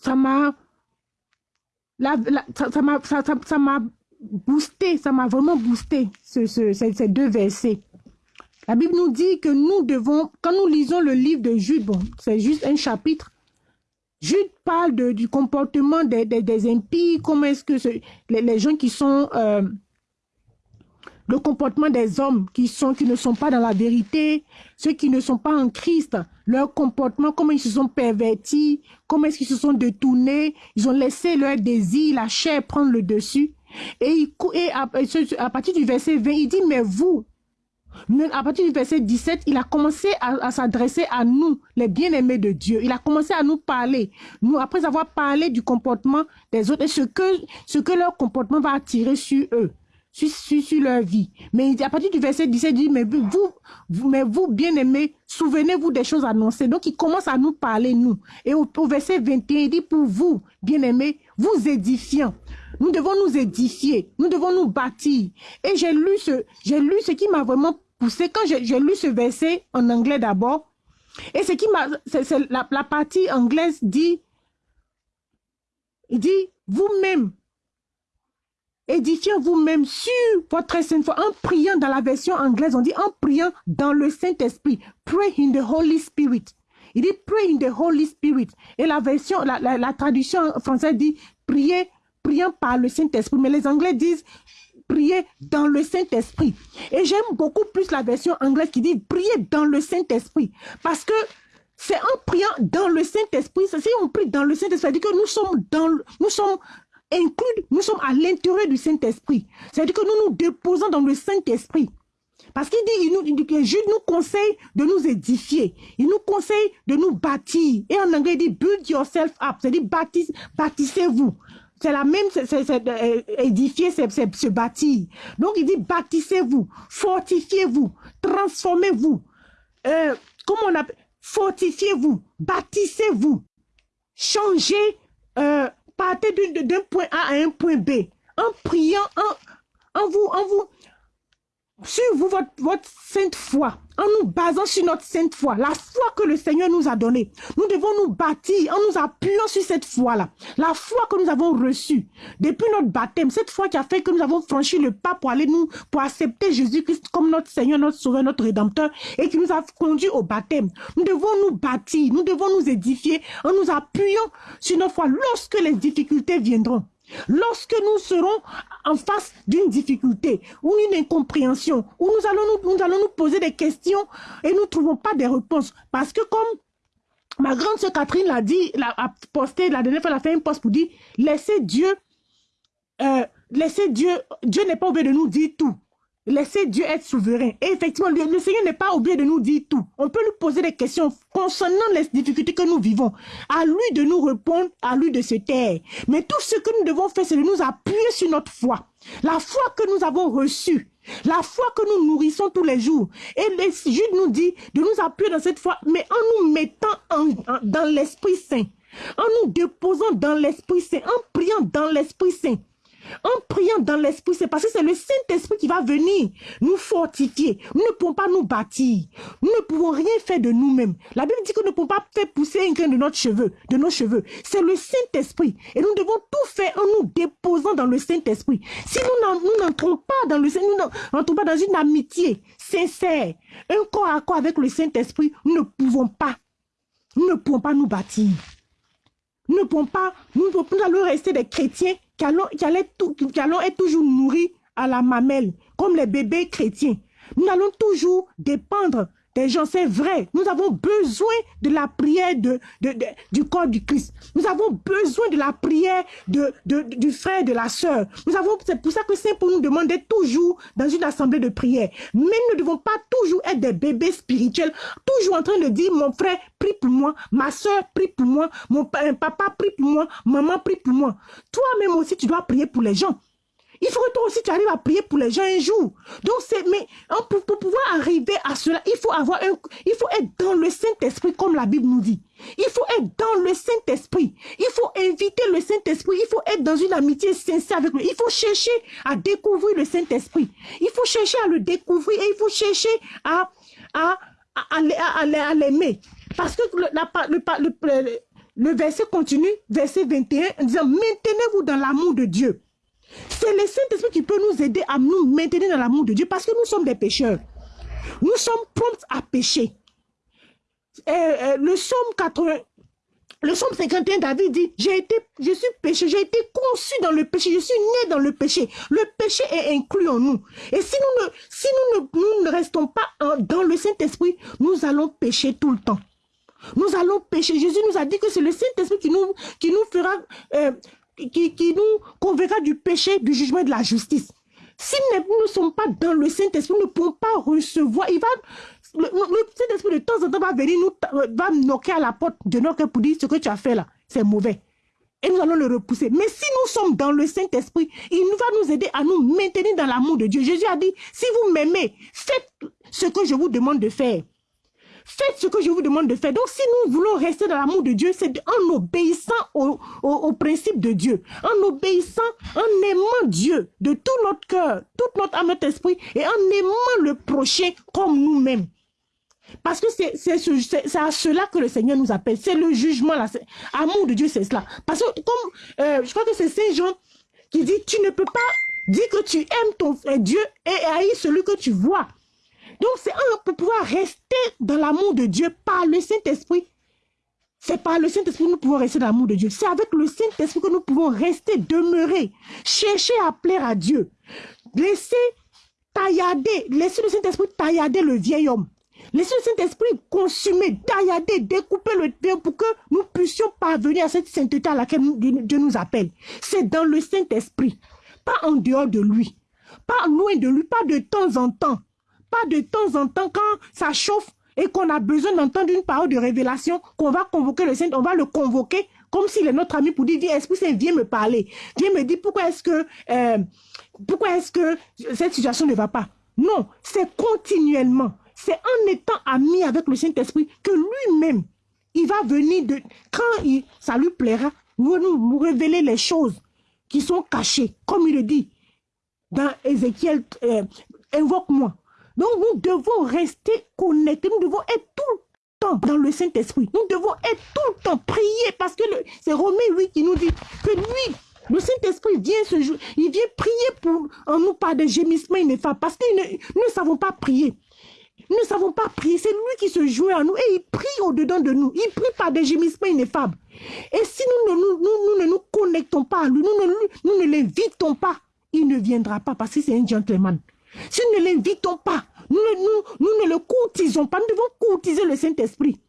ça m'a ça m'a ça, ça, m'a boosté, ça m'a vraiment boosté ce, ce, ces, deux versets. La Bible nous dit que nous devons, quand nous lisons le livre de Jude, bon, c'est juste un chapitre, Jude parle du comportement des, des, impies, comment est-ce que les, les, gens qui sont... Euh, le comportement des hommes qui, sont, qui ne sont pas dans la vérité, ceux qui ne sont pas en Christ, leur comportement, comment ils se sont pervertis, comment est-ce qu'ils se sont détournés, ils ont laissé leur désir, la chair prendre le dessus. Et, et à, à, partir du verset 20, il dit, mais vous, à partir du verset 17, il a commencé à, s'adresser à nous, les bien-aimés de Dieu. Il a commencé à nous parler. Nous, après avoir parlé du comportement des autres et ce que, ce que leur comportement va attirer sur eux, sur, sur, leur vie. Mais à partir du verset 17, il dit, mais vous, vous mais vous bien-aimés, souvenez-vous des choses annoncées. Donc, il commence à nous parler, nous. Et au, au verset 21, il dit, pour vous, bien-aimés, vous édifiant. Nous devons nous édifier, nous devons nous bâtir. Et j'ai lu ce, j'ai lu ce qui m'a vraiment poussé quand j'ai lu ce verset en anglais d'abord. Et ce qui m'a, la, la partie anglaise dit, il dit, vous-même, édifiez vous-même sur votre sainte foi, en priant dans la version anglaise, on dit en priant dans le Saint-Esprit. Pray in the Holy Spirit. Il dit pray in the Holy Spirit. Et la version, la, la, la traduction française dit prier priant par le Saint-Esprit. Mais les Anglais disent prier dans le Saint-Esprit. Et j'aime beaucoup plus la version anglaise qui dit prier dans le Saint-Esprit. Parce que c'est en priant dans le Saint-Esprit, si on prie dans le Saint-Esprit, dit que nous sommes dans, nous sommes inclus, nous sommes à l'intérieur du Saint-Esprit. C'est-à-dire que nous nous déposons dans le Saint-Esprit. Parce qu'il dit, il nous, il dit que Jude nous conseille de nous édifier. Il nous conseille de nous bâtir. Et en anglais, il dit build yourself up. C'est-à-dire bâtissez-vous. C'est la même, c'est euh, édifier, c'est se bâtir. Donc il dit bâtissez-vous, fortifiez-vous, transformez-vous. Euh, comment on appelle Fortifiez-vous, bâtissez-vous, changez, euh, partez d'un point A à un point B, en priant, en, en vous, en vous, sur vous, votre, votre sainte foi, en nous basant sur notre sainte foi, la foi que le Seigneur nous a donnée. Nous devons nous bâtir en nous appuyant sur cette foi-là. La foi que nous avons reçue depuis notre baptême, cette foi qui a fait que nous avons franchi le pas pour aller nous, pour accepter Jésus-Christ comme notre Seigneur, notre Sauveur, notre Rédempteur et qui nous a conduit au baptême. Nous devons nous bâtir, nous devons nous édifier en nous appuyant sur notre foi lorsque les difficultés viendront. Lorsque nous serons en face d'une difficulté ou une incompréhension, où nous allons nous, nous allons nous poser des questions et nous ne trouvons pas des réponses. Parce que comme ma grande sœur Catherine l'a dit, l'a a posté, la dernière fois, elle a fait un post pour dire, laissez Dieu, euh, laissez Dieu, Dieu n'est pas obligé de nous dire tout. Laissez Dieu être souverain. Et effectivement, le, Seigneur n'est pas obligé de nous dire tout. On peut lui poser des questions concernant les difficultés que nous vivons. À lui de nous répondre, à lui de se taire. Mais tout ce que nous devons faire, c'est de nous appuyer sur notre foi. La foi que nous avons reçue. La foi que nous nourrissons tous les jours. Et Jude nous dit de nous appuyer dans cette foi, mais en nous mettant dans l'Esprit Saint. En nous déposant dans l'Esprit Saint. En priant dans l'Esprit Saint. En priant dans l'esprit, c'est parce que c'est le Saint-Esprit qui va venir nous fortifier. Nous ne pouvons pas nous bâtir. Nous ne pouvons rien faire de nous-mêmes. La Bible dit que nous ne pouvons pas faire pousser un grain de notre de nos cheveux. C'est le Saint-Esprit. Et nous devons tout faire en nous déposant dans le Saint-Esprit. Si nous n'entrons pas dans le nous n'entrons pas dans une amitié sincère, un corps à corps avec le Saint-Esprit, nous ne pouvons pas. Nous ne pouvons pas nous bâtir. Nous ne pouvons pas, nous, nous allons rester des chrétiens qui allons être toujours nourris à la mamelle, comme les bébés chrétiens. Nous allons toujours dépendre des gens, c'est vrai. Nous avons besoin de la prière du corps du Christ. Nous avons besoin de la prière du frère, de la sœur. C'est pour ça que Saint pour nous demander toujours dans une assemblée de prière. Mais nous ne devons pas toujours être des bébés spirituels, toujours en train de dire, mon frère, prie pour moi, ma soeur, prie pour moi, mon papa, prie pour moi, maman, prie pour moi. Toi-même aussi, tu dois prier pour les gens. Il faut que toi aussi tu arrives à prier pour les gens un jour. Donc c'est mais hein, pour, pouvoir arriver à cela, il faut avoir un il faut être dans le Saint-Esprit comme la Bible nous dit. Il faut être dans le Saint-Esprit. Il faut inviter le Saint-Esprit. Il faut être dans une amitié sincère avec lui. Il faut chercher à découvrir le Saint-Esprit. Il faut chercher à le découvrir et il faut chercher à, à, à, l'aimer. Parce que le, le, le verset continue, verset 21, en disant, maintenez-vous dans l'amour de Dieu. C'est le Saint-Esprit qui peut nous aider à nous maintenir dans l'amour de Dieu parce que nous sommes des pécheurs. Nous sommes prompts à pécher. le psaume 80, le psaume 51, David dit, j'ai été, je suis péché, j'ai été conçu dans le péché, je suis né dans le péché. Le péché est inclus en nous. Et si nous ne, restons pas dans le Saint-Esprit, nous allons pécher tout le temps. Nous allons pécher. Jésus nous a dit que c'est le Saint-Esprit qui nous, qui nous fera euh, qui, nous converra du péché, du jugement et de la justice. Si nous ne sommes pas dans le Saint-Esprit, nous ne pouvons pas recevoir. Il va, le, Saint-Esprit de temps en temps va venir nous, va knocker à la porte de notre cœur pour dire ce que tu as fait là, c'est mauvais. Et nous allons le repousser. Mais si nous sommes dans le Saint-Esprit, il va nous aider à nous maintenir dans l'amour de Dieu. Jésus a dit, si vous m'aimez, faites ce que je vous demande de faire. Faites ce que je vous demande de faire. Donc, si nous voulons rester dans l'amour de Dieu, c'est en obéissant au, au, principe de Dieu, en obéissant, en aimant Dieu de tout notre cœur, toute notre âme, notre esprit, et en aimant le prochain comme nous-mêmes. Parce que c'est à cela que le Seigneur nous appelle. C'est le jugement. L'amour de Dieu, c'est cela. Parce que comme, euh, je crois que c'est Saint Jean qui dit, tu ne peux pas dire que tu aimes ton Dieu et haïr celui que tu vois. Donc, c'est pour pouvoir rester dans l'amour de Dieu par le Saint-Esprit. C'est par le Saint-Esprit que nous pouvons rester dans l'amour de Dieu. C'est avec le Saint-Esprit que nous pouvons rester, demeurer, chercher à plaire à Dieu. Laisser taillader, laisser le Saint-Esprit taillader le vieil homme. Laisser le Saint-Esprit consumer, taillader, découper le vieil pour que nous puissions parvenir à cette sainteté à laquelle Dieu nous appelle. C'est dans le Saint-Esprit, pas en dehors de lui, pas loin de lui, pas de temps en temps, pas de temps en temps quand ça chauffe et qu'on a besoin d'entendre une parole de révélation, qu'on va convoquer le Saint, on va le convoquer comme s'il est notre ami pour dire, Esprit Saint, viens me parler. Viens me dire pourquoi est-ce que, euh, est-ce que cette situation ne va pas. Non, c'est continuellement. C'est en étant ami avec le Saint-Esprit que lui-même, il va venir de, quand il, ça lui plaira, nous, nous révéler les choses qui sont cachées, comme il le dit dans Ézéchiel, euh, invoque-moi. Donc nous devons rester connectés, nous devons être tout le temps dans le Saint-Esprit. Nous devons être tout le temps prier parce que c'est Romain, lui, qui nous dit que lui, le Saint-Esprit vient ce jour, il vient prier pour en nous par des gémissements ineffables parce que nous ne savons pas prier. Nous ne savons pas prier. C'est lui qui se joue à nous et il prie au-dedans de nous. Il prie par des gémissements ineffables. Et si nous ne nous, nous, ne nous connectons pas à lui, nous ne, nous ne l'invitons pas, il ne viendra pas parce que c'est un gentleman. Si nous ne l'invitons pas, nous, nous, nous, ne le courtisons pas, nous devons courtiser le Saint-Esprit.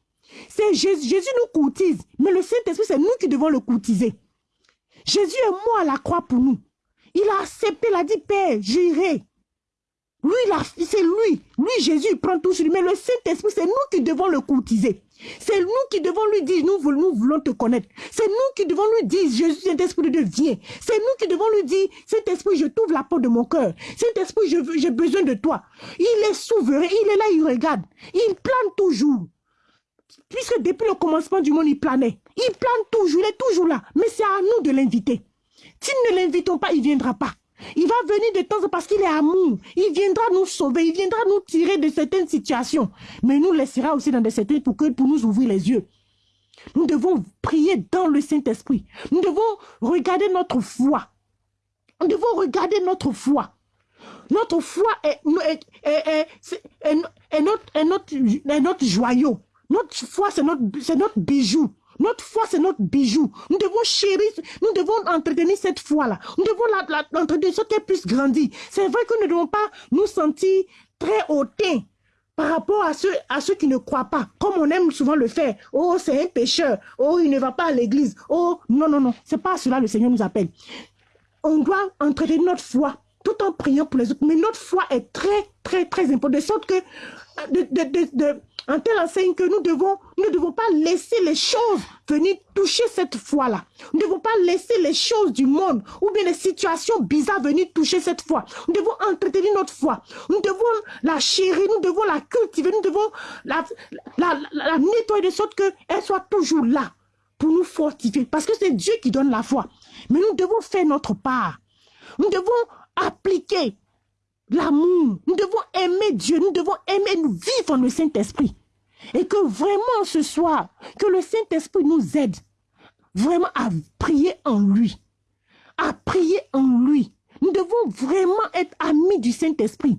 C'est Jésus, Jésus nous courtise, mais le Saint-Esprit, c'est nous qui devons le courtiser. Jésus est mort à la croix pour nous. Il a accepté, il a dit, Père, j'irai. Lui, c'est lui. Lui, Jésus, il prend tout sur lui. Mais le Saint-Esprit, c'est nous qui devons le courtiser. C'est nous qui devons lui dire, nous voulons, te connaître. C'est nous qui devons lui dire, Jésus, Saint-Esprit de Dieu, C'est nous qui devons lui dire, Saint-Esprit, je t'ouvre la porte de mon cœur. Saint-Esprit, j'ai besoin de toi. Il est souverain, il est là, il regarde. Il plane toujours. Puisque depuis le commencement du monde, il planait. Il plane toujours, il est toujours là. Mais c'est à nous de l'inviter. Si nous ne l'invitons pas, il ne viendra pas. Il va venir de temps en temps parce qu'il est amour. Il viendra nous sauver, il viendra nous tirer de certaines situations. Mais il nous laissera aussi dans des certaines pour, que, nous ouvrir les yeux. Nous devons prier dans le Saint-Esprit. Nous devons regarder notre foi. Nous devons regarder notre foi. Notre foi est, notre, joyau. Notre foi, c'est notre bijou. Notre foi, c'est notre bijou. Nous devons chérir, nous devons entretenir cette foi-là. Nous devons l'entretenir, ce qu'elle puisse grandir. C'est vrai que nous ne devons pas nous sentir très hautains par rapport à ceux, à ceux qui ne croient pas, comme on aime souvent le faire. Oh, c'est un pécheur. Oh, il ne va pas à l'église. Oh, non, non, non. C'est pas à cela que le Seigneur nous appelle. On doit entretenir notre foi tout en priant pour les autres. Mais notre foi est très, très, très importante. De sorte que, de, de, en telle enseigne que nous devons, nous ne devons pas laisser les choses venir toucher cette foi-là. Nous ne devons pas laisser les choses du monde ou bien les situations bizarres venir toucher cette foi. Nous devons entretenir notre foi. Nous devons la chérir, nous devons la cultiver, nous devons la, la, la, nettoyer de sorte qu'elle soit toujours là pour nous fortifier. Parce que c'est Dieu qui donne la foi. Mais nous devons faire notre part. Nous devons appliquer l'amour. Nous devons aimer Dieu. Nous devons aimer, nous vivre le Saint-Esprit. Et que vraiment ce soir, que le Saint-Esprit nous aide vraiment à prier en lui. À prier en lui. Nous devons vraiment être amis du Saint-Esprit.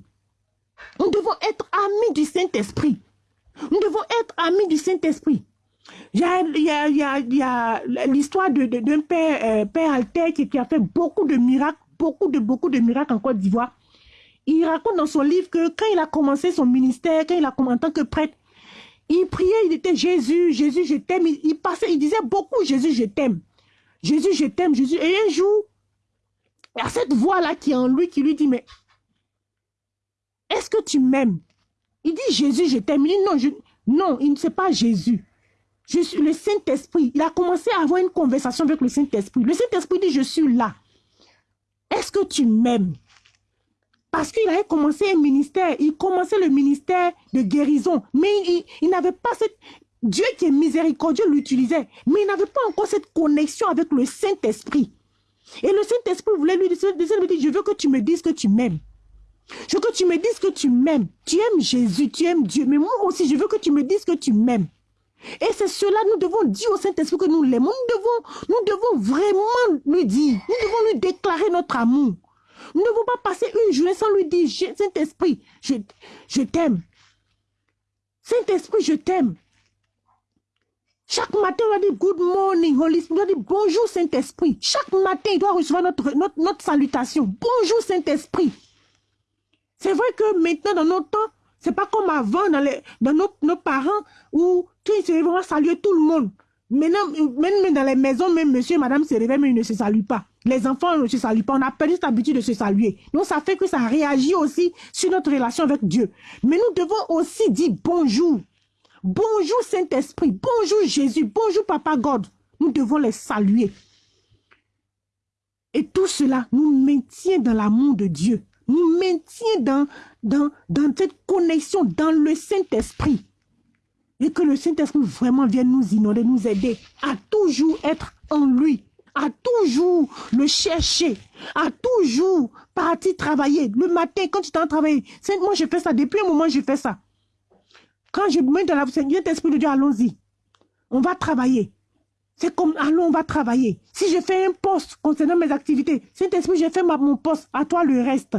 Nous devons être amis du Saint-Esprit. Nous devons être amis du Saint-Esprit. Il y a, l'histoire d'un père, euh, père Alter qui, qui, a fait beaucoup de miracles, beaucoup de, beaucoup de miracles en Côte d'Ivoire. Il raconte dans son livre que quand il a commencé son ministère, quand il a commencé en tant que prêtre, il priait, il était Jésus, Jésus, je t'aime. Il, passait, il disait beaucoup Jésus, je t'aime. Jésus, je t'aime, Jésus. Et un jour, il y a cette voix-là qui est en lui qui lui dit, mais est-ce que tu m'aimes? Il dit Jésus, je t'aime. Il dit non, non, il ne sait pas Jésus. Je suis le Saint-Esprit. Il a commencé à avoir une conversation avec le Saint-Esprit. Le Saint-Esprit dit, je suis là. Est-ce que tu m'aimes? Parce qu'il avait commencé un ministère, il commençait le ministère de guérison, mais il, n'avait pas cette... Dieu qui est miséricordieux l'utilisait, mais il n'avait pas encore cette connexion avec le Saint-Esprit. Et le Saint-Esprit voulait lui dire, je veux que tu me dises que tu m'aimes. Je veux que tu me dises que tu m'aimes. Tu aimes Jésus, tu aimes Dieu, mais moi aussi, je veux que tu me dises que tu m'aimes. Et c'est cela, nous devons dire au Saint-Esprit que nous l'aimons. Nous devons, nous devons vraiment lui dire, nous devons lui déclarer notre amour. Nous ne devons pas passer une journée sans lui dire, Saint-Esprit, je, je t'aime. Saint-Esprit, je t'aime. Chaque matin, on doit dire good morning, Holy Spirit. On doit dire bonjour, Saint-Esprit. Chaque matin, il doit recevoir notre, notre, notre salutation. Bonjour, Saint-Esprit. C'est vrai que maintenant, dans notre temps, c'est pas comme avant, dans, les, dans nos, nos parents, où tu se vraiment saluer tout le monde. Maintenant, même dans les maisons, même monsieur et madame se réveillent, mais ils ne se saluent pas. Les enfants ne se saluent pas. On a perdu cette habitude de se saluer. Donc, ça fait que ça réagit aussi sur notre relation avec Dieu. Mais nous devons aussi dire bonjour. Bonjour Saint-Esprit. Bonjour Jésus. Bonjour Papa God. Nous devons les saluer. Et tout cela nous maintient dans l'amour de Dieu. Nous maintient dans, dans, dans cette connexion dans le Saint-Esprit. Et que le Saint-Esprit vraiment vienne nous inonder, nous aider à toujours être en lui à toujours le chercher, à toujours partir travailler. Le matin, quand tu t'en travailles, moi je fais ça, depuis un moment je fais ça. Quand je me mets dans la Seigneur, esprit de Dieu, allons-y. On va travailler. C'est comme, allons, on va travailler. Si je fais un poste concernant mes activités, Saint-Esprit, j'ai fait mon poste, à toi le reste.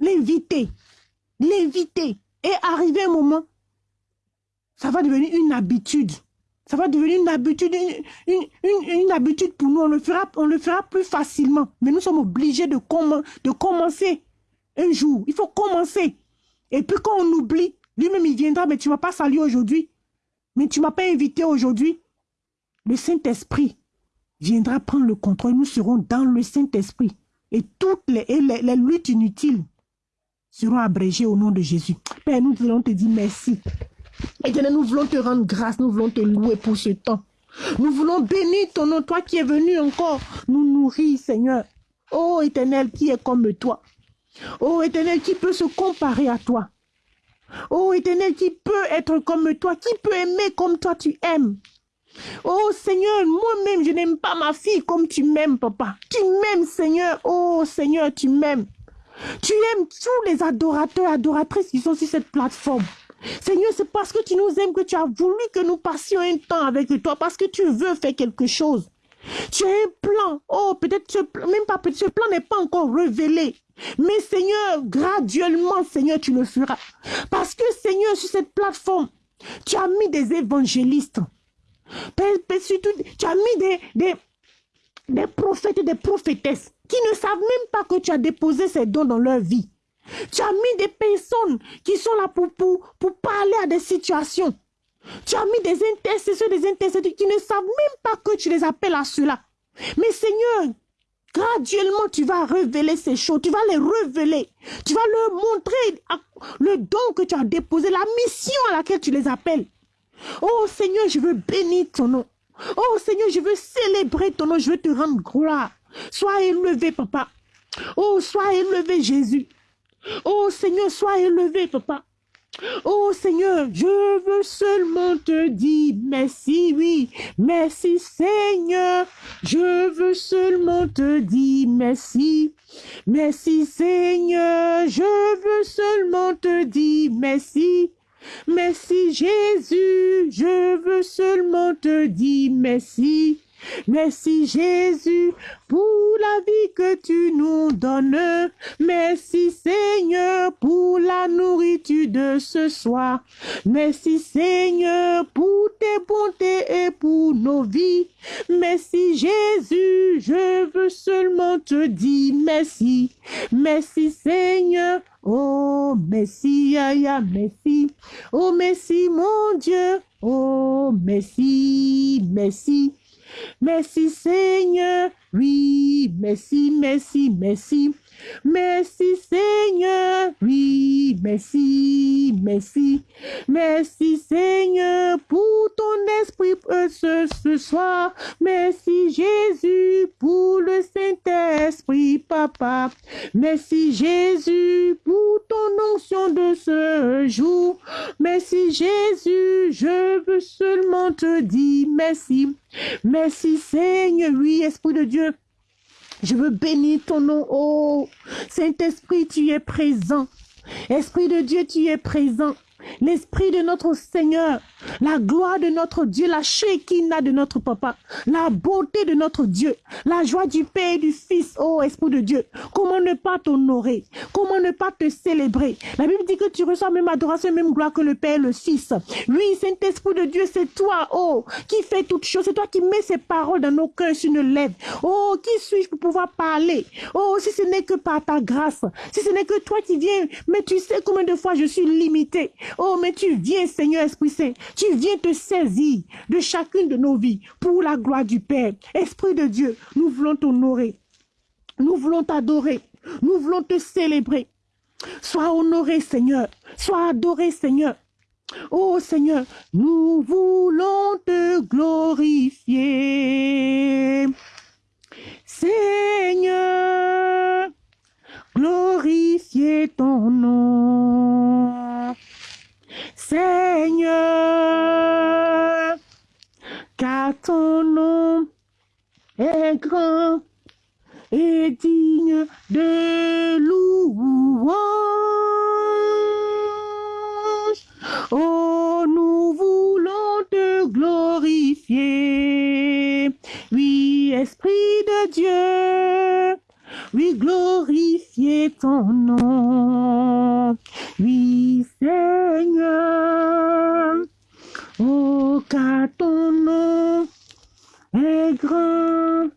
L'inviter, l'inviter. Et arriver un moment, ça va devenir une habitude. Ça va devenir une habitude, une, habitude pour nous. On le, fera, on le fera plus facilement. Mais nous sommes obligés de, commencer un jour. Il faut commencer. Et puis quand on oublie, lui-même il viendra, mais tu ne m'as pas salué aujourd'hui. Mais tu ne m'as pas invité aujourd'hui. Le Saint-Esprit viendra prendre le contrôle. Nous serons dans le Saint-Esprit. Et toutes les, les, les luttes inutiles seront abrégées au nom de Jésus. Père, nous voulons te dire merci. Éternel, nous voulons te rendre grâce, nous voulons te louer pour ce temps. Nous voulons bénir ton nom, toi qui es venu encore nous nourrir, Seigneur. Oh Éternel, qui est comme toi. Oh Éternel, qui peut se comparer à toi. Oh Éternel, qui peut être comme toi, qui peut aimer comme toi tu aimes. Oh Seigneur, moi-même, je n'aime pas ma fille comme tu m'aimes, papa. Tu m'aimes, Seigneur. Oh Seigneur, tu m'aimes. Tu aimes tous les adorateurs, adoratrices qui sont sur cette plateforme. Seigneur, c'est parce que tu nous aimes que tu as voulu que nous passions un temps avec toi, parce que tu veux faire quelque chose. Tu as un plan. Oh, peut-être même pas ce plan n'est pas encore révélé. Mais Seigneur, graduellement, Seigneur, tu le feras. Parce que Seigneur, sur cette plateforme, tu as mis des évangélistes. Tu as mis des, des, des prophètes et des prophétesses qui ne savent même pas que tu as déposé ces dons dans leur vie. Tu as mis des personnes qui sont là pour, pour, parler à des situations. Tu as mis des intercesseurs, des intercesseurs qui ne savent même pas que tu les appelles à cela. Mais Seigneur, graduellement, tu vas révéler ces choses. Tu vas les révéler. Tu vas leur montrer le don que tu as déposé, la mission à laquelle tu les appelles. Oh Seigneur, je veux bénir ton nom. Oh Seigneur, je veux célébrer ton nom. Je veux te rendre gloire. Sois élevé, papa. Oh, sois élevé, Jésus. Oh Seigneur, sois élevé, papa. Oh Seigneur, je veux seulement te dire merci, oui, merci Seigneur. Je veux seulement te dire merci. Merci Seigneur, je veux seulement te dire merci. Merci Jésus, je veux seulement te dire merci. Merci Jésus pour la vie que tu nous donnes. Merci Seigneur pour la nourriture de ce soir. Merci Seigneur pour tes bontés et pour nos vies. Merci Jésus, je veux seulement te dire merci. Merci Seigneur. Oh, merci, ya, merci. Oh, merci, mon Dieu. Oh, merci, merci. Merci Seigneur, oui, merci, merci, merci. Merci Seigneur, oui, merci, merci. Merci Seigneur pour ton esprit ce, ce soir. Merci Jésus pour le Saint-Esprit, Papa. Merci Jésus pour ton onction de ce jour. Merci Jésus, je veux seulement te dire merci. Merci Seigneur, oui, Esprit de Dieu. Je veux bénir ton nom. Oh, Saint-Esprit, tu es présent. Esprit de Dieu, tu es présent. L'Esprit de notre Seigneur, la gloire de notre Dieu, la Shekinah de notre Papa, la beauté de notre Dieu, la joie du Père et du Fils, oh Esprit de Dieu. Comment ne pas t'honorer? Comment ne pas te célébrer? La Bible dit que tu reçois même adoration, même gloire que le Père et le Fils. Oui, Saint-Esprit de Dieu, c'est toi, oh, qui fait toutes choses. C'est toi qui mets ces paroles dans nos cœurs sur une lèvre. Oh, qui suis-je pour pouvoir parler? Oh, si ce n'est que par ta grâce, si ce n'est que toi qui viens, mais tu sais combien de fois je suis limité. Oh, mais tu viens, Seigneur Esprit Saint, tu viens te saisir de chacune de nos vies pour la gloire du Père. Esprit de Dieu, nous voulons t'honorer. Nous voulons t'adorer. Nous voulons te célébrer. Sois honoré, Seigneur. Sois adoré, Seigneur. Oh Seigneur, nous voulons te glorifier. Seigneur, glorifier ton nom. Seigneur, car ton nom est grand et digne de louange. Oh, nous voulons te glorifier. Oui, Esprit de Dieu, oui, glorifier ton nom. Oui, Seigneur, oh, car ton nom est grand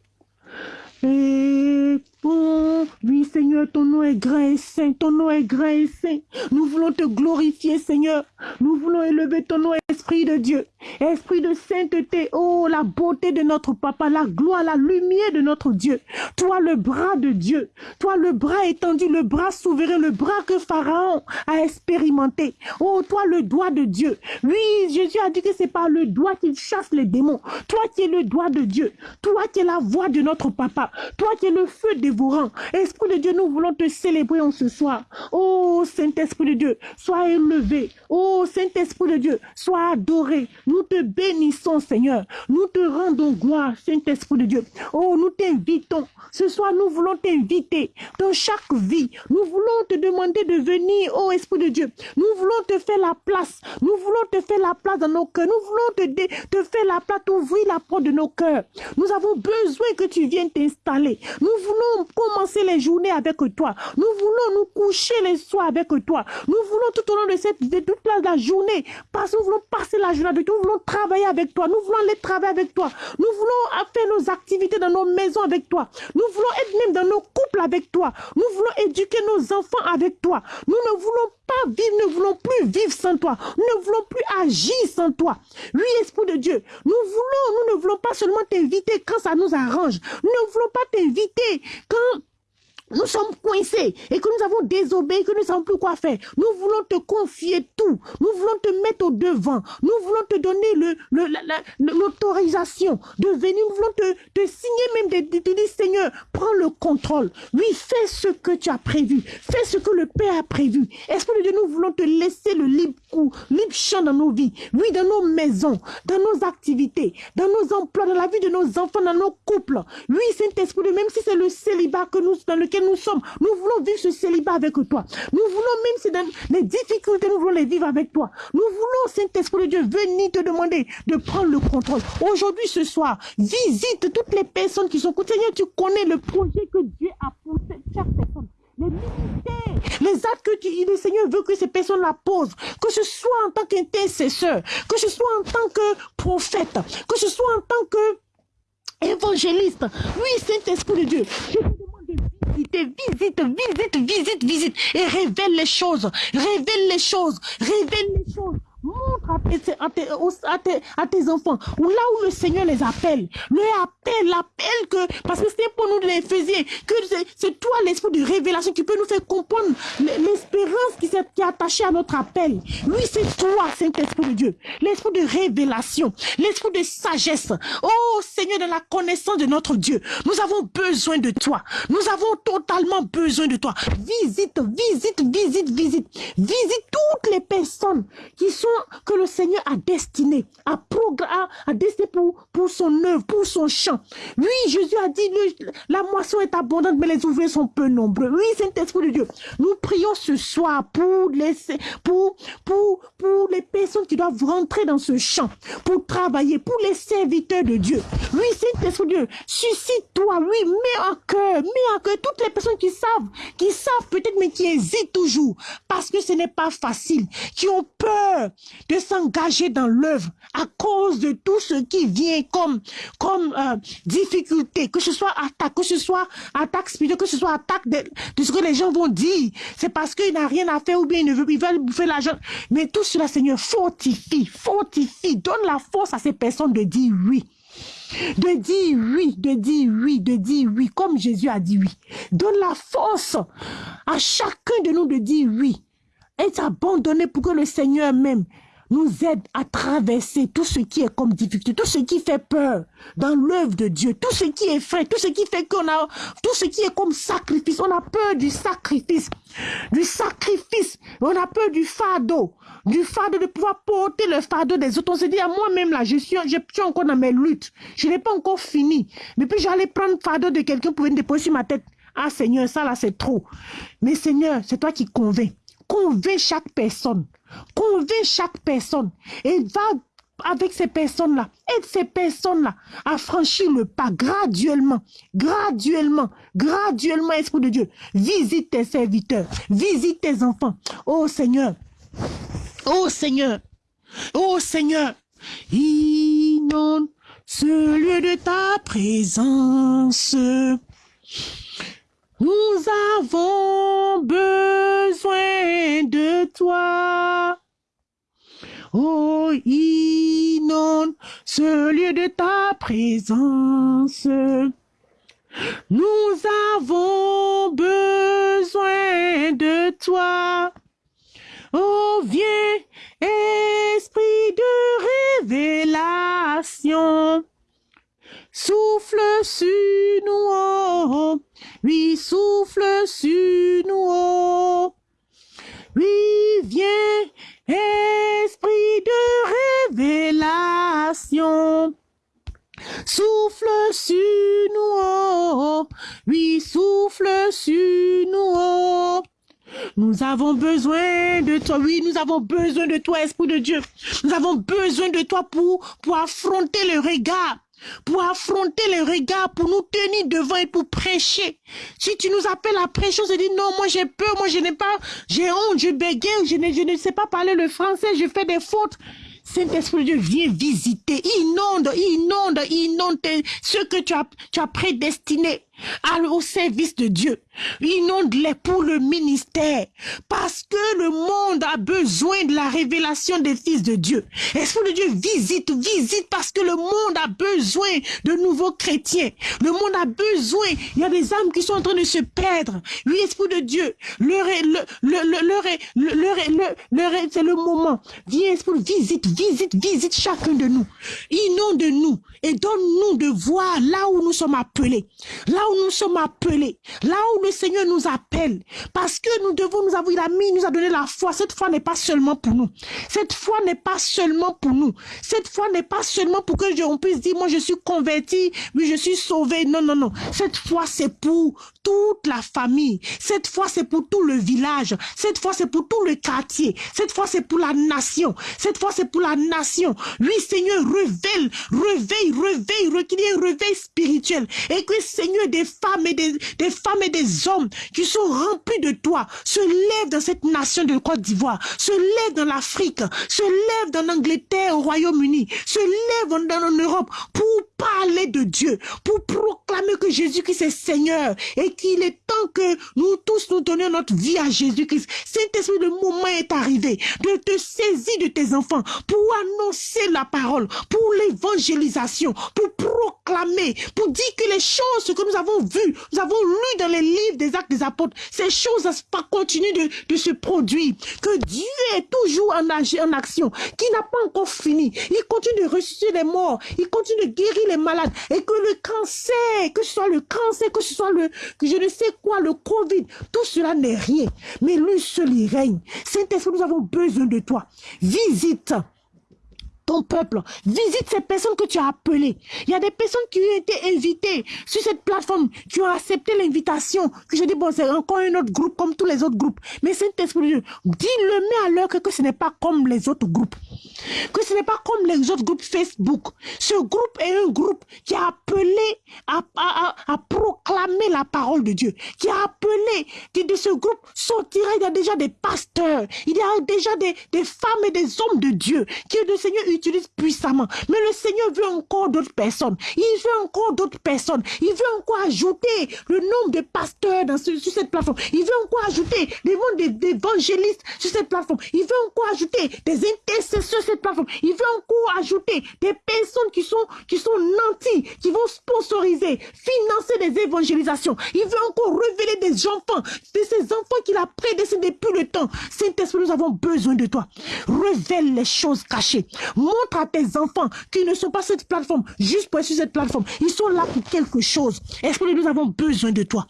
Seigneur, ton nom est grand et saint, ton nom est grand et saint. Nous voulons te glorifier, Seigneur. Nous voulons élever ton nom, Esprit de Dieu. Esprit de sainteté, oh, la beauté de notre Papa, la gloire, la lumière de notre Dieu. Toi, le bras de Dieu. Toi, le bras étendu, le bras souverain, le bras que Pharaon a expérimenté. Oh, toi, le doigt de Dieu. Oui, Jésus a dit que c'est par le doigt qu'il chasse les démons. Toi qui es le doigt de Dieu. Toi qui es la voix de notre Papa. Toi qui es le feu dévorant. Esprit de Dieu, nous voulons te célébrer en ce soir. Oh Saint-Esprit de Dieu, sois élevé. Oh Saint-Esprit de Dieu, sois adoré. Nous te bénissons, Seigneur. Nous te rendons gloire, Saint-Esprit de Dieu. Oh, nous t'invitons. Ce soir, nous voulons t'inviter dans chaque vie. Nous voulons te demander de venir, oh Esprit de Dieu. Nous voulons te faire la place. Nous voulons te faire la place dans nos cœurs. Nous voulons te, te faire la place, ouvrir la porte de nos cœurs. Nous avons besoin que tu viennes t'installer. Nous voulons commencer les journées avec toi. Nous voulons nous coucher les soirs avec toi. Nous voulons tout au long de cette de toute la journée, parce nous voulons passer la journée avec toi. Nous voulons travailler avec toi. Nous voulons aller travailler avec toi. Nous voulons faire nos activités dans nos maisons avec toi. Nous voulons être même dans nos couples avec toi. Nous voulons éduquer nos enfants avec toi. Nous ne voulons pas vivre, ne voulons plus vivre sans toi. Nous ne voulons plus agir sans toi. Oui, Esprit de Dieu, nous voulons, nous ne voulons pas seulement t'inviter quand ça nous arrange. Nous ne voulons pas t'inviter quand nous sommes coincés et que nous avons désobéi, que nous ne savons plus quoi faire. Nous voulons te confier tout. Nous voulons te mettre au devant. Nous voulons te donner l'autorisation de venir. Nous voulons te, signer même de, dire, Seigneur, prends le contrôle. Oui, fais ce que tu as prévu. Fais ce que le Père a prévu. Esprit de Dieu, nous voulons te laisser le libre coup, libre champ dans nos vies. Oui, dans nos maisons, dans nos activités, dans nos emplois, dans la vie de nos enfants, dans nos couples. Oui, Saint-Esprit, même si c'est le célibat que nous, dans lequel nous sommes. Nous voulons vivre ce célibat avec toi. Nous voulons, même les difficultés, nous voulons les vivre avec toi. Nous voulons, Saint-Esprit de Dieu, venir te demander de prendre le contrôle. Aujourd'hui, ce soir, visite toutes les personnes qui sont... Seigneur, tu connais le projet que Dieu a pour chaque personne les les actes que tu, le Seigneur veut que ces personnes la posent, que ce soit en tant qu'intercesseur, que ce soit en tant que prophète, que ce soit en tant que évangéliste. Oui, Saint-Esprit de Dieu, je visite, visite, visite, visite, et révèle les choses, révèle les choses, révèle les choses. Montre à tes, à, tes, à, tes, enfants, ou là où le Seigneur les appelle, le appelle, l'appelle que, parce que c'est pour nous de l'Éphésiens, que c'est toi l'esprit de révélation qui peut nous faire comprendre l'espérance qui, qui est attachée à notre appel. Oui, c'est toi, Saint-Esprit de Dieu, l'esprit de révélation, l'esprit de sagesse. Oh Seigneur, de la connaissance de notre Dieu, nous avons besoin de toi. Nous avons totalement besoin de toi. Visite, visite, visite, visite, visite toutes les personnes qui sont que le Seigneur a destiné, a, programme, a destiné pour, pour son œuvre, pour son champ. Oui, Jésus a dit, la moisson est abondante, mais les ouvriers sont peu nombreux. Oui, Saint-Esprit de Dieu, nous prions ce soir pour les, pour, pour, pour les personnes qui doivent rentrer dans ce champ, pour travailler, pour les serviteurs de Dieu. Oui, Saint-Esprit de Dieu, suscite-toi, oui, mets en cœur, mets en cœur toutes les personnes qui savent, qui savent peut-être, mais qui hésitent toujours, parce que ce n'est pas facile, qui ont peur, de s'engager dans l'œuvre à cause de tout ce qui vient comme, comme euh, difficulté, que ce soit attaque, que ce soit attaque spirituelle, que ce soit attaque de, ce que les gens vont dire. C'est parce qu'il n'a rien à faire ou bien il ne veut, ils veulent bouffer l'argent. Mais tout cela, Seigneur, fortifie, fortifie, donne la force à ces personnes de dire oui. De dire oui, de dire oui, de dire oui, comme Jésus a dit oui. Donne la force à chacun de nous de dire oui et s'abandonner pour que le Seigneur même nous aide à traverser tout ce qui est comme difficulté, tout ce qui fait peur dans l'œuvre de Dieu, tout ce qui est fait, tout ce qui fait qu'on a, tout ce qui est comme sacrifice. On a peur du sacrifice, du sacrifice. On a peur du fardeau, du fardeau de pouvoir porter le fardeau des autres. On se dit à moi-même là, je suis, je suis encore dans mes luttes. Je n'ai pas encore fini. Mais puis j'allais prendre le fardeau de quelqu'un pour venir déposer sur ma tête. Ah Seigneur, ça là c'est trop. Mais Seigneur, c'est toi qui convainc. Convainc chaque personne. Convainc chaque personne. Et va avec ces personnes-là, aide ces personnes-là à franchir le pas graduellement, graduellement, graduellement, Esprit de Dieu. Visite tes serviteurs, visite tes enfants. Oh Seigneur, oh Seigneur, oh Seigneur, inonde ce lieu de ta présence. Nous avons besoin de toi. Oh, inonde ce lieu de ta présence. Nous avons besoin de toi. Oh, viens, esprit de révélation. Souffle sur nous, oh, oui, souffle sur nous, oh. Oui, viens, esprit de révélation. Souffle sur nous, oh, oui, souffle sur nous. Nous avons besoin de toi, oui, nous avons besoin de toi, Esprit de Dieu. Nous avons besoin de toi pour, pour affronter le regard, pour affronter le regard, pour nous tenir devant et pour prêcher. Si tu nous appelles à prêcher, on se dit non, moi j'ai peur, moi je n'ai pas, j'ai honte, je bégaye, je ne, je ne sais pas parler le français, je fais des fautes. Saint-Esprit de Dieu, viens visiter, inonde, inonde, inonde ce que tu as, tu as prédestiné au service de Dieu. Inonde-les pour le ministère. Parce que le monde a besoin de la révélation des fils de Dieu. Esprit de Dieu, visite, visite parce que le monde a besoin de nouveaux chrétiens. Le monde a besoin. Il y a des âmes qui sont en train de se perdre. Oui, Esprit de Dieu, le, le, est, c'est le moment. Viens, Esprit, visite, visite, visite chacun de nous. Inonde-nous et donne-nous de voir là où nous sommes appelés. Là où nous sommes appelés, là où le Seigneur nous appelle, parce que nous devons, nous avons, il a mis, nous a donné la foi. Cette foi n'est pas seulement pour nous. Cette foi n'est pas seulement pour nous. Cette foi n'est pas seulement pour que on puisse dire, moi je suis converti, oui je suis sauvé. Non, non, non. Cette foi c'est pour toute la famille. Cette fois, c'est pour tout le village. Cette fois, c'est pour tout le quartier. Cette fois, c'est pour la nation. Cette fois, c'est pour la nation. Oui, Seigneur, révèle, réveille, réveille, réveille, réveil spirituel. Et que, Seigneur, des femmes et des, des femmes et des hommes qui sont remplis de toi se lèvent dans cette nation de Côte d'Ivoire, se lèvent dans l'Afrique, se lèvent dans l'Angleterre, au Royaume-Uni, se lèvent en, en Europe pour parler de Dieu, pour proclamer que Jésus-Christ est Seigneur et qu'il est temps que nous tous nous donnions notre vie à Jésus-Christ. Saint-Esprit, le moment est arrivé de te saisir de tes enfants pour annoncer la parole, pour l'évangélisation, pour proclamer, pour dire que les choses que nous avons vues, nous avons lues dans les livres des actes des apôtres, ces choses pas continuer de, de se produire. Que Dieu est toujours en, en action, qui n'a pas encore fini. Il continue de ressusciter les morts, il continue de guérir les malades et que le cancer, que ce soit le cancer, que ce soit le, que je ne sais quoi, le Covid, tout cela n'est rien. Mais lui seul il règne. Saint-Esprit, nous avons besoin de toi. Visite ton peuple. Visite ces personnes que tu as appelées. Il y a des personnes qui ont été invitées sur cette plateforme, qui ont accepté l'invitation. Que je dis, bon, c'est encore un autre groupe comme tous les autres groupes. Mais Saint-Esprit, dis-le, mais à l'heure que, ce n'est pas comme les autres groupes. Que ce n'est pas comme les autres groupes Facebook. Ce groupe est un groupe qui a appelé à, à, proclamer la parole de Dieu. Qui a appelé, que de ce groupe sortira, il y a déjà des pasteurs. Il y a déjà des, des femmes et des hommes de Dieu qui le Seigneur utilise puissamment. Mais le Seigneur veut encore d'autres personnes. Il veut encore d'autres personnes. Il veut encore ajouter le nombre de pasteurs dans sur cette plateforme. Il veut encore ajouter le nombre d'évangélistes sur cette plateforme. Il veut encore ajouter des intercesseurs sur cette plateforme. Il veut encore ajouter des personnes qui sont, qui sont nantis, qui vont sponsoriser, financer des évangélisations. Il veut encore révéler des enfants, de ces enfants qu'il a prédestinés depuis le temps. Saint-Esprit, nous avons besoin de toi. Révèle les choses cachées. À tes enfants qu'ils ne sont pas cette plateforme juste pour être sur cette plateforme. Ils sont là pour quelque chose. Esprit, nous avons besoin de toi?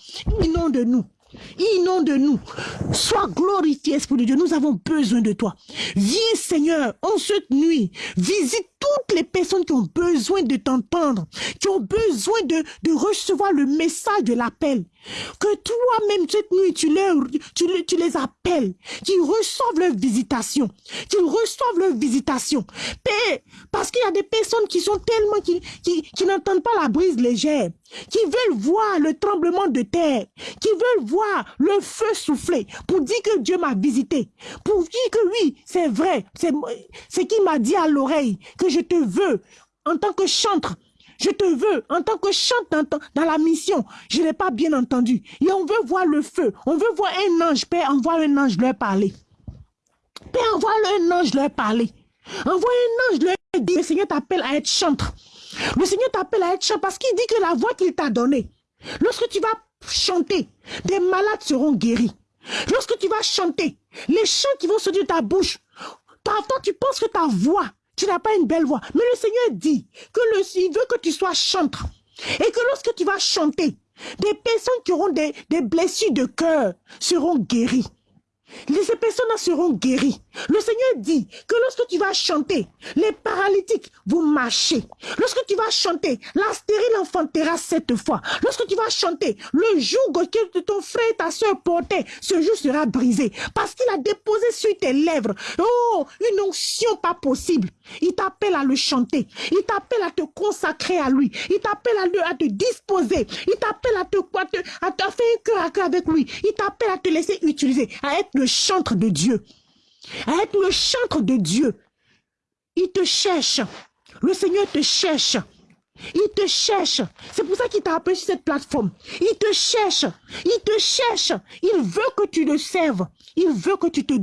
de nous Inonde-nous. Sois glorifié, Esprit de Dieu. Nous avons besoin de toi. Viens, Seigneur, en cette nuit. Visite toutes les personnes qui ont besoin de t'entendre, qui ont besoin de, de recevoir le message de l'appel. Que toi-même, cette nuit, tu les, tu, tu les appelles, qu'ils reçoivent leur visitation, qu'ils reçoivent leur visitation. Parce qu'il y a des personnes qui sont tellement, qui, qui, qui n'entendent pas la brise légère, qui veulent voir le tremblement de terre, qui veulent voir le feu souffler, pour dire que Dieu m'a visité, pour dire que oui, c'est vrai, c'est ce qu'il m'a dit à l'oreille, que je te veux en tant que chantre, je te veux en tant que chante dans, la mission. Je n'ai pas bien entendu. Et on veut voir le feu. On veut voir un ange. Père, envoie un ange leur parler. Père, envoie un ange leur parler. Envoie un ange leur dire, le Seigneur t'appelle à être chantre. Le Seigneur t'appelle à être chantre parce qu'il dit que la voix qu'il t'a donnée, lorsque tu vas chanter, des malades seront guéris. Lorsque tu vas chanter, les chants qui vont sortir de ta bouche, toi, tu penses que ta voix tu n'as pas une belle voix. Mais le Seigneur dit que le, il veut que tu sois chantre. Et que lorsque tu vas chanter, des personnes qui auront des, des blessures de cœur seront guéries. Ces personnes seront guéries. Le Seigneur dit que lorsque tu vas chanter, les paralytiques vont marcher. Lorsque tu vas chanter, la stérile enfantera cette fois. Lorsque tu vas chanter, le joug que ton frère et ta soeur portaient, ce jour sera brisé. Parce qu'il a déposé sur tes lèvres, oh, une onction pas possible. Il t'appelle à le chanter. Il t'appelle à te consacrer à lui. Il t'appelle à, te disposer. Il t'appelle à te, te, à faire un cœur à cœur avec lui. Il t'appelle à te laisser utiliser, à être le chantre de Dieu. À être le chantre de Dieu. Il te cherche. Le Seigneur te cherche. Il te cherche. C'est pour ça qu'il t'a appelé sur cette plateforme. Il te cherche. Il te cherche. Il veut que tu le serves. Il veut que tu te,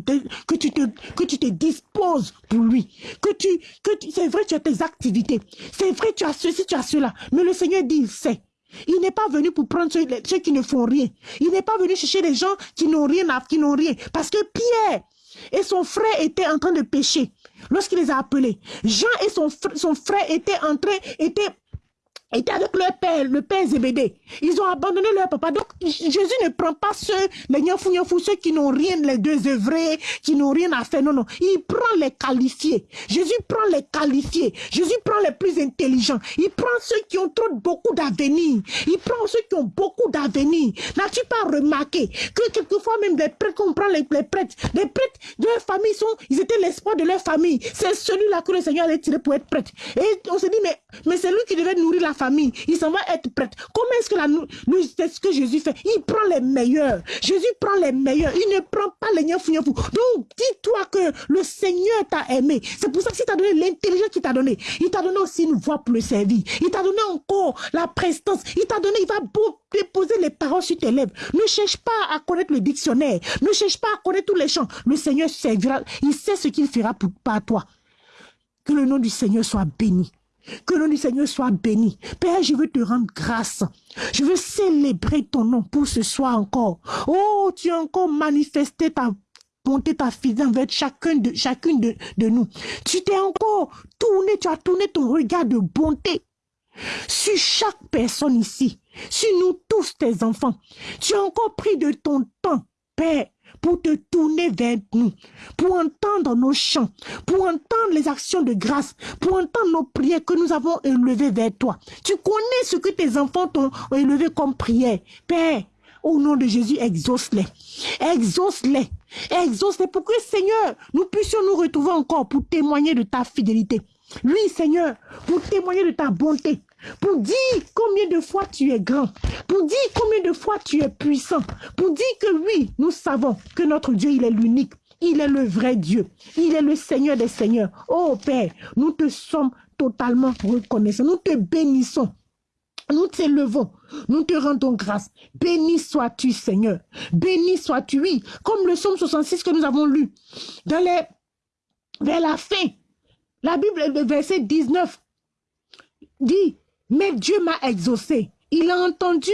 que tu te, que tu te disposes pour lui. Que tu, que tu, c'est vrai, tu as tes activités. C'est vrai, tu as ceci, tu as cela. Mais le Seigneur dit, il sait. Il n'est pas venu pour prendre ceux, qui ne font rien. Il n'est pas venu chercher les gens qui n'ont rien, qui n'ont rien. Parce que Pierre et son frère étaient en train de pécher lorsqu'il les a appelés. Jean et son, son frère étaient en train, étaient étaient avec leur père, le père Zébédée. Ils ont abandonné leur papa. Donc, Jésus ne prend pas ceux, les nyafou nyafou, ceux qui n'ont rien, les deux œuvrés, qui n'ont rien à faire. Non, non. Il prend les qualifiés. Jésus prend les qualifiés. Jésus prend les plus intelligents. Il prend ceux qui ont trop beaucoup d'avenir. Il prend ceux qui ont beaucoup d'avenir. N'as-tu pas remarqué que quelquefois même des prêtres, qu'on prend les, prêtres, les prêtres de leur famille sont, ils étaient l'espoir de leur famille. C'est celui-là que le Seigneur allait tirer pour être prêtre. Et on se dit, mais, mais c'est lui qui devait nourrir la famille, il s'en va être prêtre. Comment est-ce que Jésus fait? Il prend les meilleurs. Jésus prend les meilleurs. Il ne prend pas les nyafou Donc, dis-toi que le Seigneur t'a aimé. C'est pour ça qu'il t'a donné l'intelligence qu'il t'a donné. Il t'a donné aussi une voix pour le servir. Il t'a donné encore la prestance. Il t'a donné, il va déposer les paroles sur tes lèvres. Ne cherche pas à connaître le dictionnaire. Ne cherche pas à connaître tous les chants. Le Seigneur servira. Il sait ce qu'il fera pour, toi. Que le nom du Seigneur soit béni. Que le nom du Seigneur soit béni. Père, je veux te rendre grâce. Je veux célébrer ton nom pour ce soir encore. Oh, tu as encore manifesté ta bonté, ta fidélité envers chacun de, chacune de, de nous. Tu t'es encore tourné, tu as tourné ton regard de bonté sur chaque personne ici, sur nous tous tes enfants. Tu as encore pris de ton temps, Père, pour te tourner vers nous, pour entendre nos chants, pour entendre les actions de grâce, pour entendre nos prières que nous avons élevées vers toi. Tu connais ce que tes enfants t'ont élevé comme prière. Père, au nom de Jésus, exauce-les. Exauce-les. Exauce-les pour que, Seigneur, nous puissions nous retrouver encore pour témoigner de ta fidélité. Oui, Seigneur, pour témoigner de ta bonté, pour dire combien de fois tu es grand, pour dire combien de fois tu es puissant, pour dire que oui, nous savons que notre Dieu, il est l'unique, il est le vrai Dieu, il est le Seigneur des Seigneurs. Oh Père, nous te sommes totalement reconnaissants, nous te bénissons. Nous t'élevons, nous te rendons grâce. Béni sois-tu, Seigneur. Béni sois-tu, oui, comme le psaume 66 que nous avons lu. Dans vers la fin, la Bible, le verset 19, dit, mais Dieu m'a exaucé. Il a entendu.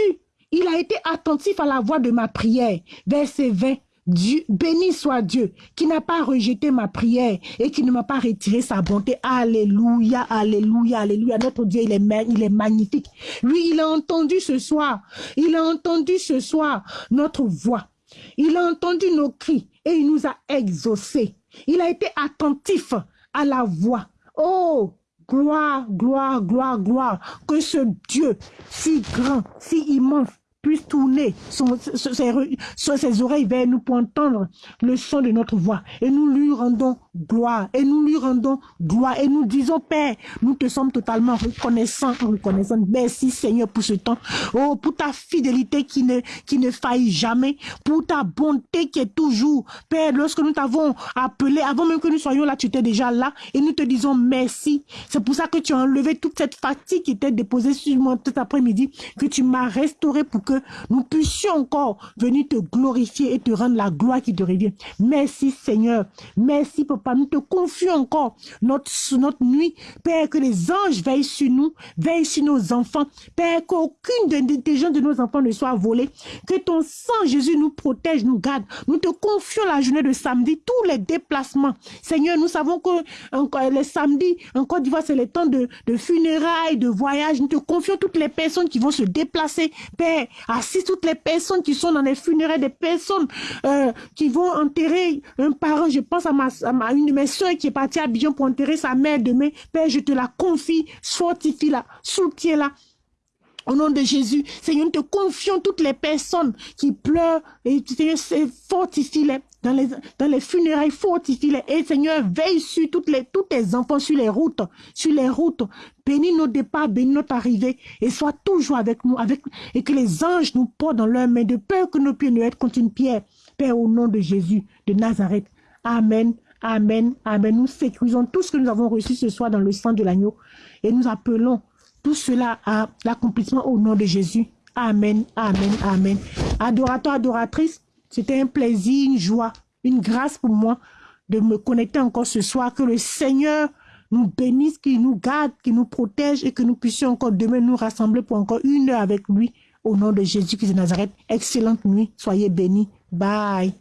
Il a été attentif à la voix de ma prière. Verset 20. Dieu, béni soit Dieu qui n'a pas rejeté ma prière et qui ne m'a pas retiré sa bonté. Alléluia, alléluia, alléluia. Notre Dieu, il est, il est magnifique. Lui, il a entendu ce soir. Il a entendu ce soir notre voix. Il a entendu nos cris et il nous a exaucés. Il a été attentif à la voix. Oh, Gloire, gloire, gloire, gloire. Que ce Dieu si grand, si immense, puisse tourner son, ses, oreilles vers nous pour entendre le son de notre voix. Et nous lui rendons gloire. Et nous lui rendons gloire. Et nous disons, Père, nous te sommes totalement reconnaissants, reconnaissants. Merci Seigneur pour ce temps. Oh, pour ta fidélité qui ne, qui ne faillit jamais. Pour ta bonté qui est toujours. Père, lorsque nous t'avons appelé, avant même que nous soyons là, tu étais déjà là. Et nous te disons merci. C'est pour ça que tu as enlevé toute cette fatigue qui était déposée sur moi cet après-midi, que tu m'as restauré pour que nous puissions encore venir te glorifier et te rendre la gloire qui te revient. Merci Seigneur. Merci Papa Nous te confions encore notre, notre nuit. Père, que les anges veillent sur nous, veillent sur nos enfants. Père, qu'aucune des, des gens de nos enfants ne soit volée. Que ton sang, Jésus, nous protège, nous garde. Nous te confions la journée de samedi, tous les déplacements. Seigneur, nous savons que encore, les samedis, en Côte d'Ivoire, c'est le temps de, de funérailles, de voyages. Nous te confions toutes les personnes qui vont se déplacer. Père, assiste toutes les personnes qui sont dans les funérailles, des personnes euh, qui vont enterrer un parent. Je pense à ma, une de mes soeurs qui est partie à Abidjan pour enterrer sa mère demain. Père, je te la confie, fortifie-la, soutiens-la. Au nom de Jésus, Seigneur, nous te confions toutes les personnes qui pleurent et Seigneur, fortifie-les dans les, dans les funérailles, fortifie-les. Et Seigneur, veille sur toutes les, tous tes enfants sur les routes, sur les routes. Bénis nos départs, bénis notre arrivée et sois toujours avec nous, avec, et que les anges nous portent dans leurs mains de peur que nos pieds ne être contre une pierre. Père, au nom de Jésus de Nazareth. Amen. Amen. Amen. Nous sécurisons tout ce que nous avons reçu ce soir dans le sang de l'agneau et nous appelons tout cela à l'accomplissement au nom de Jésus. Amen, amen, amen. Adorateur, adoratrice, c'était un plaisir, une joie, une grâce pour moi de me connecter encore ce soir. Que le Seigneur nous bénisse, qu'il nous garde, qu'il nous protège et que nous puissions encore demain nous rassembler pour encore une heure avec lui. Au nom de Jésus-Christ de Nazareth. Excellente nuit. Soyez bénis. Bye.